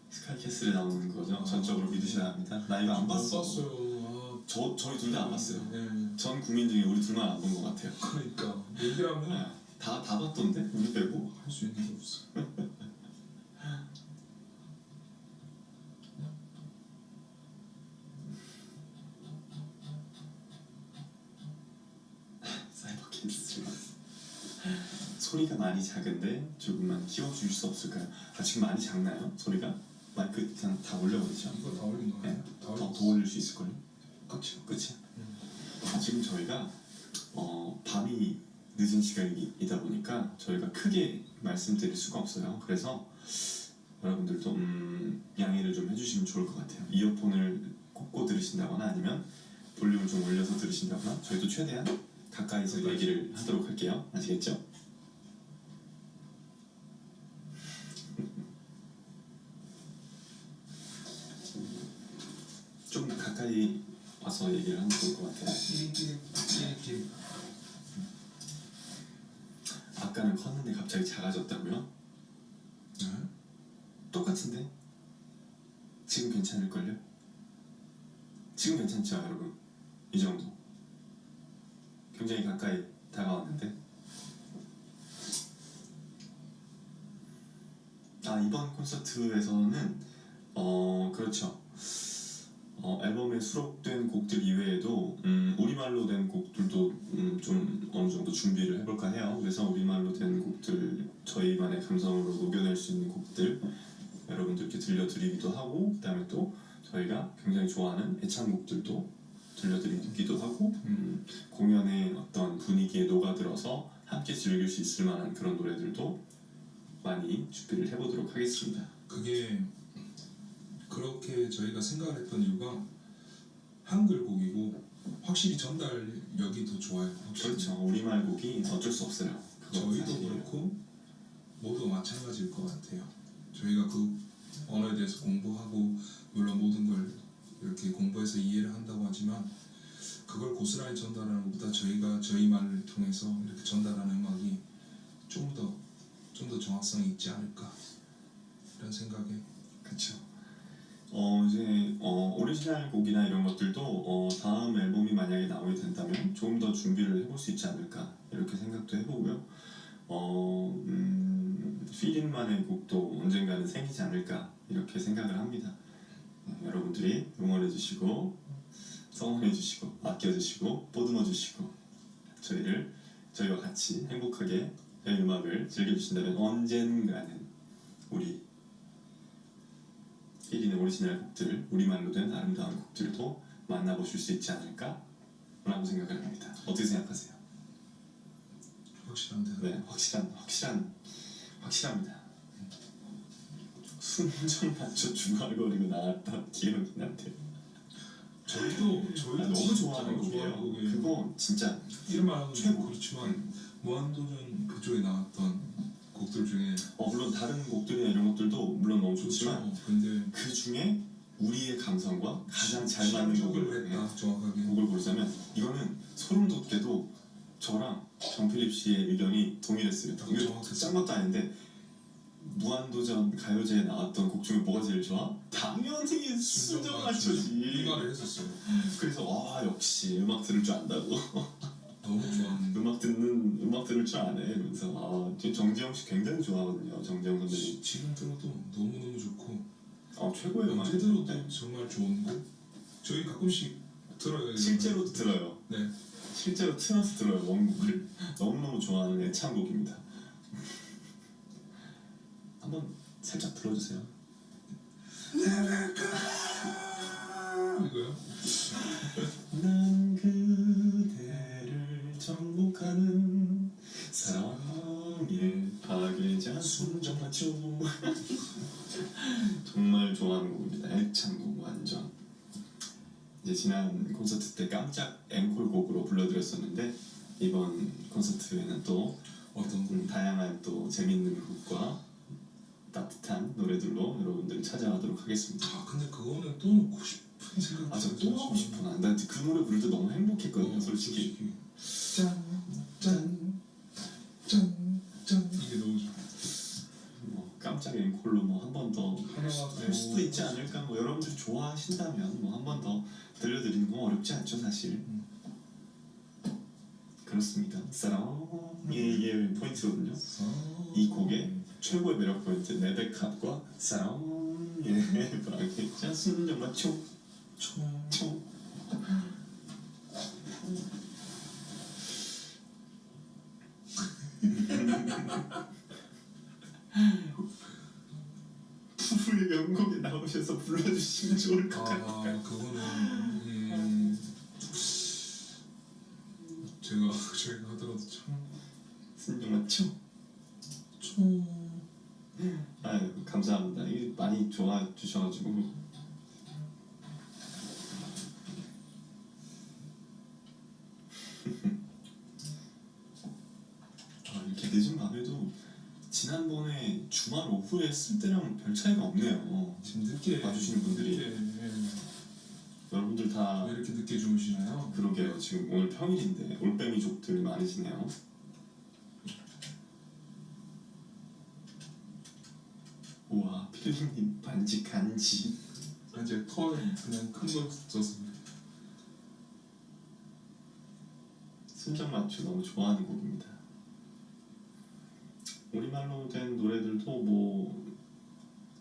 스카이 캐슬에 나오는 거죠. 아. 전적으로 믿으셔야 합니다. 나 이거 안 봤어. 봤어요. 저 저희 둘 다안 봤어요. 아, 네. 전 국민 중에 우리 둘만 안 본 것 같아요. 그러니까 얘기를 하면 다다 봤던데 우리 빼고. 할 수 있는 게 없어. 사이버 캐슬. 소리가 많이 작은데 조금만 키워줄 수 없을까요? 아 지금 많이 작나요? 소리가? 마이크 그냥 다 올려버리죠. 이거 다 올린 거 네. 더, 더 올릴 수 있을걸요? 그치. 그치? 음. 아, 지금 저희가 어, 밤이 늦은 시간이다 보니까 저희가 크게 말씀드릴 수가 없어요. 그래서 여러분들도 음, 양해를 좀 해주시면 좋을 것 같아요. 이어폰을 꽂고 들으신다거나 아니면 볼륨을 좀 올려서 들으신다거나 저희도 최대한 가까이서 얘기를 하도록 할게요. 아시겠죠? 좀 가까이 와서 얘기를 하면 좋을 것 같아요. 아까는 컸는데 갑자기 작아졌다고요? 네? 똑같은데? 지금 괜찮을걸요? 지금 괜찮죠 여러분? 이 정도 굉장히 가까이 다가왔는데 아 이번 콘서트에서는 어 그렇죠 어, 앨범에 수록된 곡들 이외에도 음, 우리말로 된 곡들도 음, 좀 어느 정도 준비를 해볼까 해요. 그래서 우리말로 된 곡들 저희만의 감성으로 녹여낼 수 있는 곡들 여러분들께 들려드리기도 하고 그 다음에 또 저희가 굉장히 좋아하는 애창곡들도 들려드리기도 하고 음, 공연의 어떤 분위기에 녹아들어서 함께 즐길 수 있을 만한 그런 노래들도 많이 준비를 해보도록 하겠습니다. 그게 그렇게 저희가 생각을 했던 이유가 한글 곡이고 확실히 전달력이 더 좋아요. 확실히. 그렇죠. 우리말 곡이 어쩔 수 없어요. 저희도 사실이에요. 그렇고 모두 마찬가지일 것 같아요. 저희가 그 언어에 대해서 공부하고 물론 모든 걸 이렇게 공부해서 이해를 한다고 하지만 그걸 고스란히 전달하는 것보다 저희가 저희 말을 통해서 이렇게 전달하는 음악이 좀 더 좀더 정확성이 있지 않을까 이런 생각에 그렇죠. 어 이제 어 오리지널 곡이나 이런 것들도 어 다음 앨범이 만약에 나오게 된다면 조금 더 준비를 해볼 수 있지 않을까 이렇게 생각도 해보고요. 어 음, 필인만의 곡도 언젠가는 생기지 않을까 이렇게 생각을 합니다. 네, 여러분들이 응원해주시고 성원해주시고 아껴주시고 보듬어주시고 저희를 저희와 같이 행복하게 저희 음악을 즐겨주신다면 언젠가는 우리 1인의 오리지널 곡들, 우리말로 된 아름다운 곡들도 만나보실 수 있지 않을까? 라고 생각을 합니다. 어떻게 생각하세요? 확실한데 네, 확실한, 확실한, 확실합니다. 순정 맞춰 중얼거리고 나왔던 기억이 나는데 저희도 저희도 아, 너무 좋아하는 곡이에요. 그거 진짜 이름 말하는. 최고 그렇지만 무한도전 그쪽에 나왔던 곡들 중에 어, 물론 다른 곡들이나 이런 것들도 물론 너무 좋지만 좋죠. 근데 그 중에 우리의 감성과 가장 잘 맞는 곡을 했다 정확하게 곡을 고르자면 이거는 소름 돋게도 저랑 정필립 씨의 의견이 정확했어요. 짠 것도 아닌데 무한도전 가요제에 나왔던 곡 중에 뭐가 제일 좋아? 당연히 순정 맞춰지. 이 말을 했었어요. 그래서 와 역시 음악 들을 줄 안다고 너무 좋아하는 음악 듣는 음악 들을 줄 아네 이러면서. 아저 정재영 씨 굉장히 좋아하거든요 정재영 선배님. 지- 지금 들어도 너무 너무 좋고. 아 음악 언제 들어도. 정말 좋은 곡. 저희 가끔씩 들어요. 실제로도 들어요. 네. 실제로 틀어서 들어요 원곡을 너무 너무 좋아하는 애창곡입니다. 한번 살짝 들어주세요. 이거요? 파괴자 순정 맞춤 정말 좋아하는 곡입니다. 애창곡 완전. 이제 지난 콘서트 때 깜짝 앵콜곡으로 불러드렸었는데 이번 콘서트에는 또 어떤 곡? 음, 다양한 또 재밌는 곡과 따뜻한 노래들로 여러분들 찾아가도록 하겠습니다. 아 근데 그거는 또 놓고 싶은 생각. 아저또 하고 싶어 나그 노래 부를 때 너무 행복했거든요 어, 솔직히. 짠짠짠짠 이게 너무 좋아. 뭐 깜짝 앵콜로 뭐 한 번더 하나가 할 수도 있지 않을까? 뭐 여러분들 좋아하신다면 뭐 한 번 더 들려드리는 건 어렵지 않죠 사실. 음. 그렇습니다. 사랑의 포인트거든요. 이 곡의 최고의 매력 포인트 레베캅과 사랑의 브랑켓 순정과 총. 총. 총. 부부의 명곡에 나오셔서 불러주시면 좋을 것 같아요. 아 그거는 음, 제가 저희가 하더라도 순정과 총. 참총 아유 감사합니다. 이게 많이 좋아해 주셔가지고 아, 이렇게 늦은 밤에도 지난번에 주말 오후에 했을 때랑 별 차이가 없네요. 지금 늦게 봐주시는 분들이. 늦게, 여러분들 다 왜 이렇게 늦게 주무시나요? 그러게요. 지금 오늘 평일인데 올빼미족들 많으시네요. 우와 필리님 반지 간지 아, 이제 털 그냥 큰거 써서 순정 맞추 너무 좋아하는 곡입니다. 우리말로 된 노래들도 뭐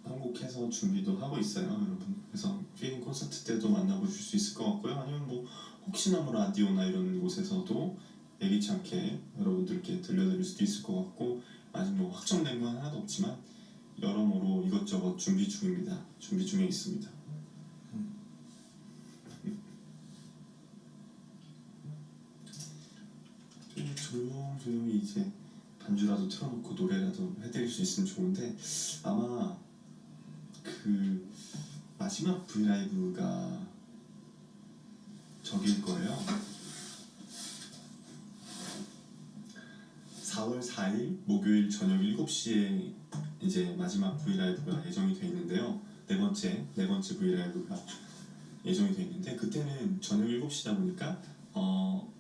한국해서 준비도 하고 있어요, 여러분. 그래서 피링 콘서트 때도 만나보실 수 있을 것 같고요. 아니면 뭐 혹시나 뭐 라디오나 이런 곳에서도 예기치 않게 여러분들께 들려드릴 수도 있을 것 같고 아직 뭐 확정된 건 하나도 없지만 여러모로 이것저것 준비 중입니다. 준비 중에 있습니다. 좀 조용조용히 이제 반주라도 틀어놓고 노래라도 해드릴 수 있으면 좋은데 아마 그 마지막 V LIVE가 저기일 거예요. 4월 4일 목요일 저녁 7시에 이제 마지막 V LIVE가 예정이 돼 있는데요. 네 번째 네 번째 V LIVE가 예정이 돼 있는데 그때는 저녁 7시다 보니까 어,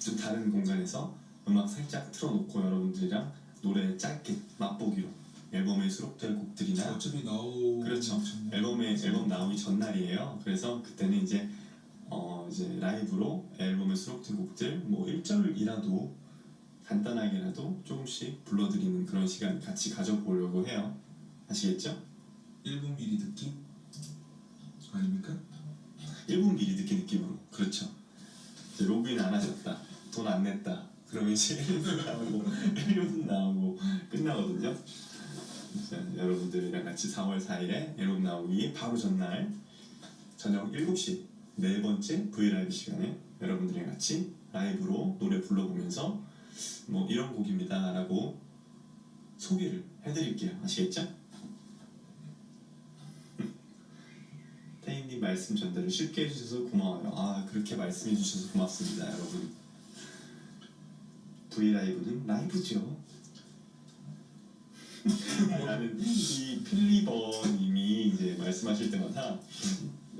좀 다른 공간에서 음악 살짝 틀어놓고 여러분들이랑 노래 짧게 맛보기로 앨범에 수록될 곡들이나 어차피 나오 그렇죠. 앨범에 앨범 나오기 전날이에요. 그래서 그때는 이제 어 이제 라이브로 앨범에 수록된 곡들 뭐 1절이라도 간단하게라도 조금씩 불러드리는 그런 시간 같이 가져보려고 해요. 아시겠죠? 1분 미리 듣기 아닙니까? 1분 미리 듣기 느낌으로 그렇죠. 로그인 안 하셨다, 돈 안 냈다. 그러면 이제 1분 나오고 1분 나오고 끝나거든요. 자, 여러분들이랑 같이 4월 4일에 앨범 나오기 바로 전날 저녁 7시 네 번째 브이라이브 시간에 여러분들이랑 같이 라이브로 노래 불러보면서 뭐 이런 곡입니다 라고 소개를 해드릴게요 아시겠죠? 말씀 전달을 쉽게 해주셔서 고마워요. 아 그렇게 말씀해 주셔서 고맙습니다, 여러분. V 라이브는 라이브죠. 나는 이 필리버님이 이제 말씀하실 때마다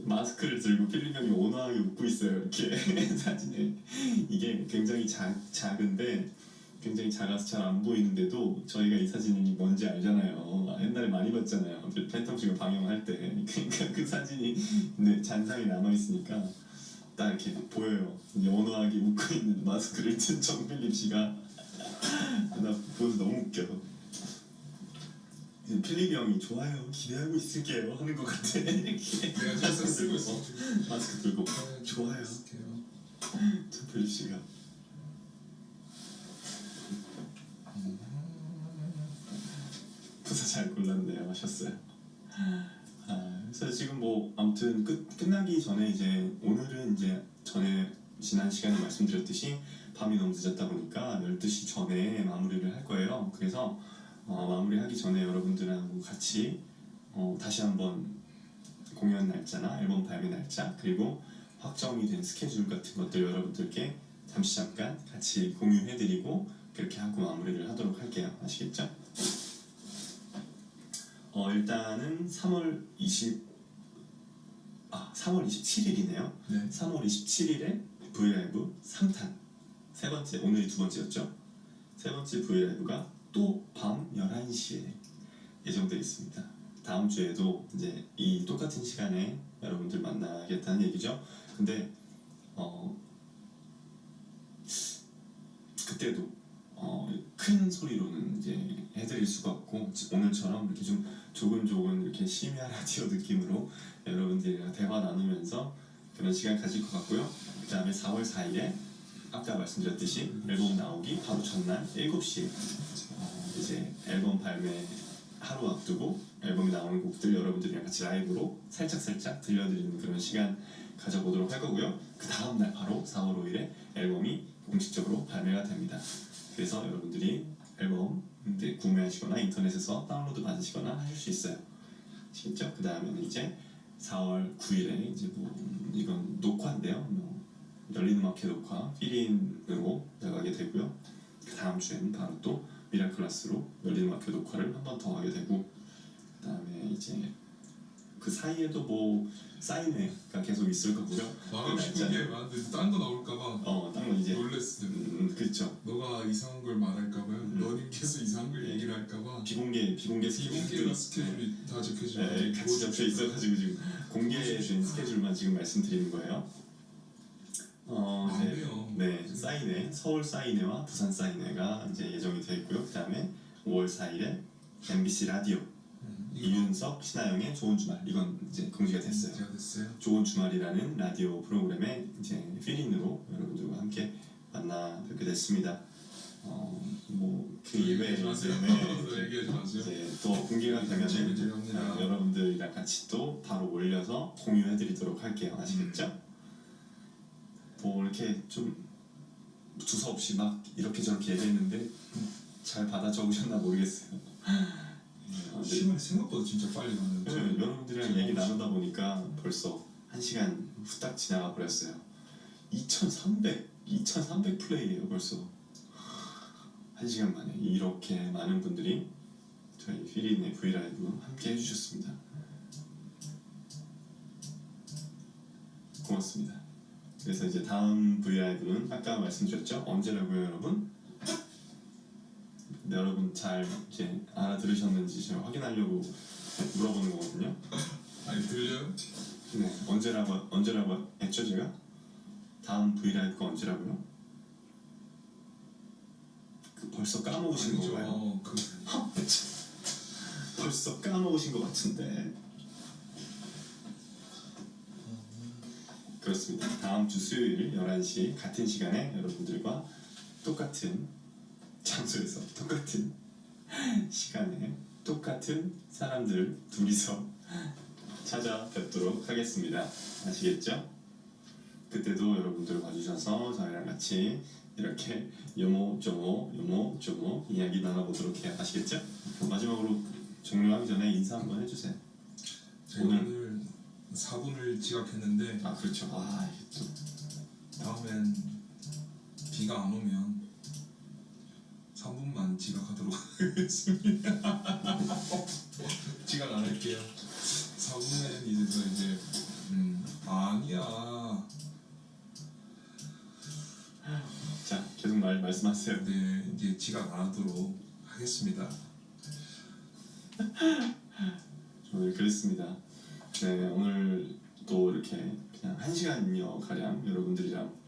마스크를 들고 필리버님이 온화하게 웃고 있어요. 이렇게 사진에 이게 굉장히 작, 작은데 굉장히 작아서 잘 안 보이는데도 저희가 이 사진이 뭔지 알잖아요. 옛날에 많이 봤잖아요. 그 팬텀 씨가 방영할 때 그러니까 그 사진이 네, 잔상이 남아 있으니까 딱 이렇게 보여요. 연호하게 웃고 있는 마스크를 든 정필립 씨가 나 보면서 너무 웃겨. 필립이 형이 좋아요 기대하고 있을게요 하는 것 같아 이렇게 내가 진짜 쓰고 있어. 마스크 들고 좋아요. 쓸게요. 정필립 씨가 부사 잘 골랐네요 하셨어요. 아, 그래서 지금 뭐 아무튼 끝 끝나기 전에 이제 오늘은 이제 전에 지난 시간에 말씀드렸듯이 밤이 너무 늦었다 보니까 12시 전에 마무리를 할 거예요. 그래서 어, 마무리하기 전에 여러분들하고 같이 어, 다시 한번 공연 날짜나 앨범 발매 날짜 그리고 확정이 된 스케줄 같은 것들 여러분들께 잠시 잠깐 같이 공유해드리고 그렇게 하고 마무리를 하도록 할게요. 아시겠죠? 어 일단은 3월 20 아, 3월 27일이네요. 네. 3월 27일에 브이라이브 3탄 세 번째 오늘이 두 번째였죠. 세 번째 브이라이브가 또 밤 11시에 예정되어 있습니다. 다음 주에도 이제 이 똑같은 시간에 여러분들 만나겠다는 얘기죠. 근데 어 그때도 어, 큰 소리로는 이제 해드릴 수가 없고 오늘처럼 이렇게 좀 조근조근 이렇게 심야 라디오 느낌으로 여러분들이랑 대화 나누면서 그런 시간 가질 것 같고요. 그 다음에 4월 4일에 아까 말씀드렸듯이 앨범 나오기 바로 전날 7시에 어, 이제 앨범 발매 하루 앞두고 앨범이 나오는 곡들 여러분들이랑 같이 라이브로 살짝살짝 들려드리는 그런 시간 가져보도록 할 거고요. 그 다음날 바로 4월 5일에 앨범이 공식적으로 발매가 됩니다. 그래서 여러분들이 앨범 이제 구매하시거나 인터넷에서 다운로드 받으시거나 하실 수 있어요. 아시겠죠? 그 다음에는 이제 4월 9일에 이제 뭐 이건 녹화인데요. 뭐 열린 음악회 녹화 필인으로 나가게 되고요. 그 다음 주에는 바로 또 미라클라스로 열린 음악회 녹화를 한 번 더 하게 되고 그 다음에 이제 그 사이에도 뭐 사인회가 계속 있을 거고요. 말하고 싶은 게 많은데 딴거 나올까봐 어, 이제 놀랬어요. 음, 그렇죠. 너가 이상한 걸 말할까봐요. 음. 너님께서 이상한 걸 얘기를 할까봐. 비공개 비공개 비공개나 스케줄이 다 적혀져 네, 같이 잡혀 있어가지고 지금 공개된 스케줄만 지금 말씀드리는 거예요. 어, 안 네. 네, 사인회 서울 사인회와 부산 사인회가 이제 예정이 되어 있고요. 그 다음에 5월 4일에 MBC 라디오 음, 이윤석 신하영의 좋은 주말 이건 이제 공지가 됐어요. 제가 됐어요. 좋은 주말이라는 라디오 프로그램에 이제 필인으로 여러분들과 함께 만나 뵙게 됐습니다. 어, 뭐그 예외에 얘기하지 마세요. 네, 얘기하지 마세요. 이제 또 공개가. 어, 여러분들이랑 같이 또 바로 올려서 공유해드리도록 할게요. 아시겠죠? 뭐 이렇게 좀 두서없이 막 이렇게 저렇게 얘기했는데 잘 받아 적으셨나 모르겠어요. 시간이 생각보다 진짜 빨리 가는. 네, 여러분들이랑 얘기 나누다 보니까 벌써 한 시간 후딱 지나가 버렸어요. 2,300, 2,300 플레이예요 벌써. 한 시간 만에 이렇게 많은 분들이 저희 피리네 브이라이브 함께 해주셨습니다. 고맙습니다. 그래서 이제 다음 브이라이브는 아까 말씀드렸죠? 언제라고요 여러분? 네, 여러분 잘 이제 알아들으셨는지 제가 확인하려고 물어보는 거거든요. 아니 들려요? 네, 언제라고 언제라고 했죠 제가? 다음 브이라이브가 언제라고요? 그 벌써 까먹으신 아니죠. 건가요? 어, 그 벌써 까먹으신 것 같은데. 그렇습니다. 다음 주 수요일 11시 같은 시간에 여러분들과 똑같은 장소에서 똑같은 시간에 똑같은 사람들 둘이서 찾아뵙도록 하겠습니다. 아시겠죠? 그때도 여러분들 와주셔서 저희랑 같이 이렇게 요모조모 요모조모 이야기 나눠보도록 해요. 아시겠죠? 마지막으로 종료하기 전에 인사 한번 해주세요. 오늘- 오늘 4분을 지각했는데 아 그렇죠. 아 이게 좀 다음엔 비가 안 오면 3분만 지각하도록 하겠습니다. 지각 안 할게요. 4분엔 이제서 이제 음 아니야. 자 계속 말 말씀하세요. 네 이제 지각 안 하도록 하겠습니다. 오늘 그랬습니다. 네 오늘 또 이렇게 그냥 한 시간여 가량 여러분들이랑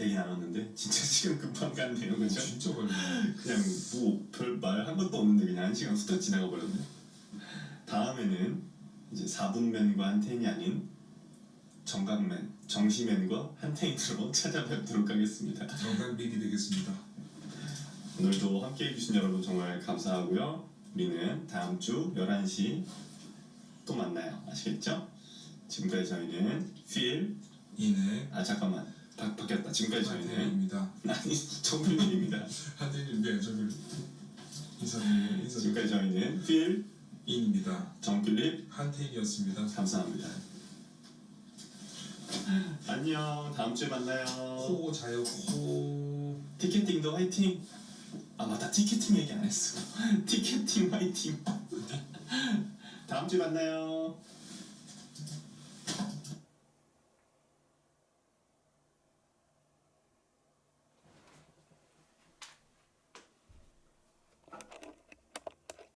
얘기 나눴는데 진짜 시간 금방 갔네요, 그렇죠? 진짜 걸려. 그냥 뭐 별 말 한 것도 없는데 그냥 한 시간 후딱 지나가 버렸네. 다음에는 이제 4분맨과 한텐이 아닌 정각맨, 정시맨과 한텐으로 찾아뵙도록 하겠습니다. 정각 리이 되겠습니다. 오늘도 함께 해주신 여러분 정말 감사하고요. 우리는 다음 주 11시 또 만나요. 아시겠죠? 지금까지 저희는 Feel 이내 아 잠깐만 바, 바뀌었다. 지금까지 저희는 한태입니다. 아니 정필민입니다. 한태님 네 저를 인사드리고 인사 지금까지 저희는 Feel 인입니다. 정필립 한태이었습니다. 감사합니다. 안녕. 다음 주에 만나요. 코 자요 코. 티켓팅도 화이팅. 아 맞다 티켓팅 얘기 안 했어. 티켓팅 화이팅. 다음 주에 만나요.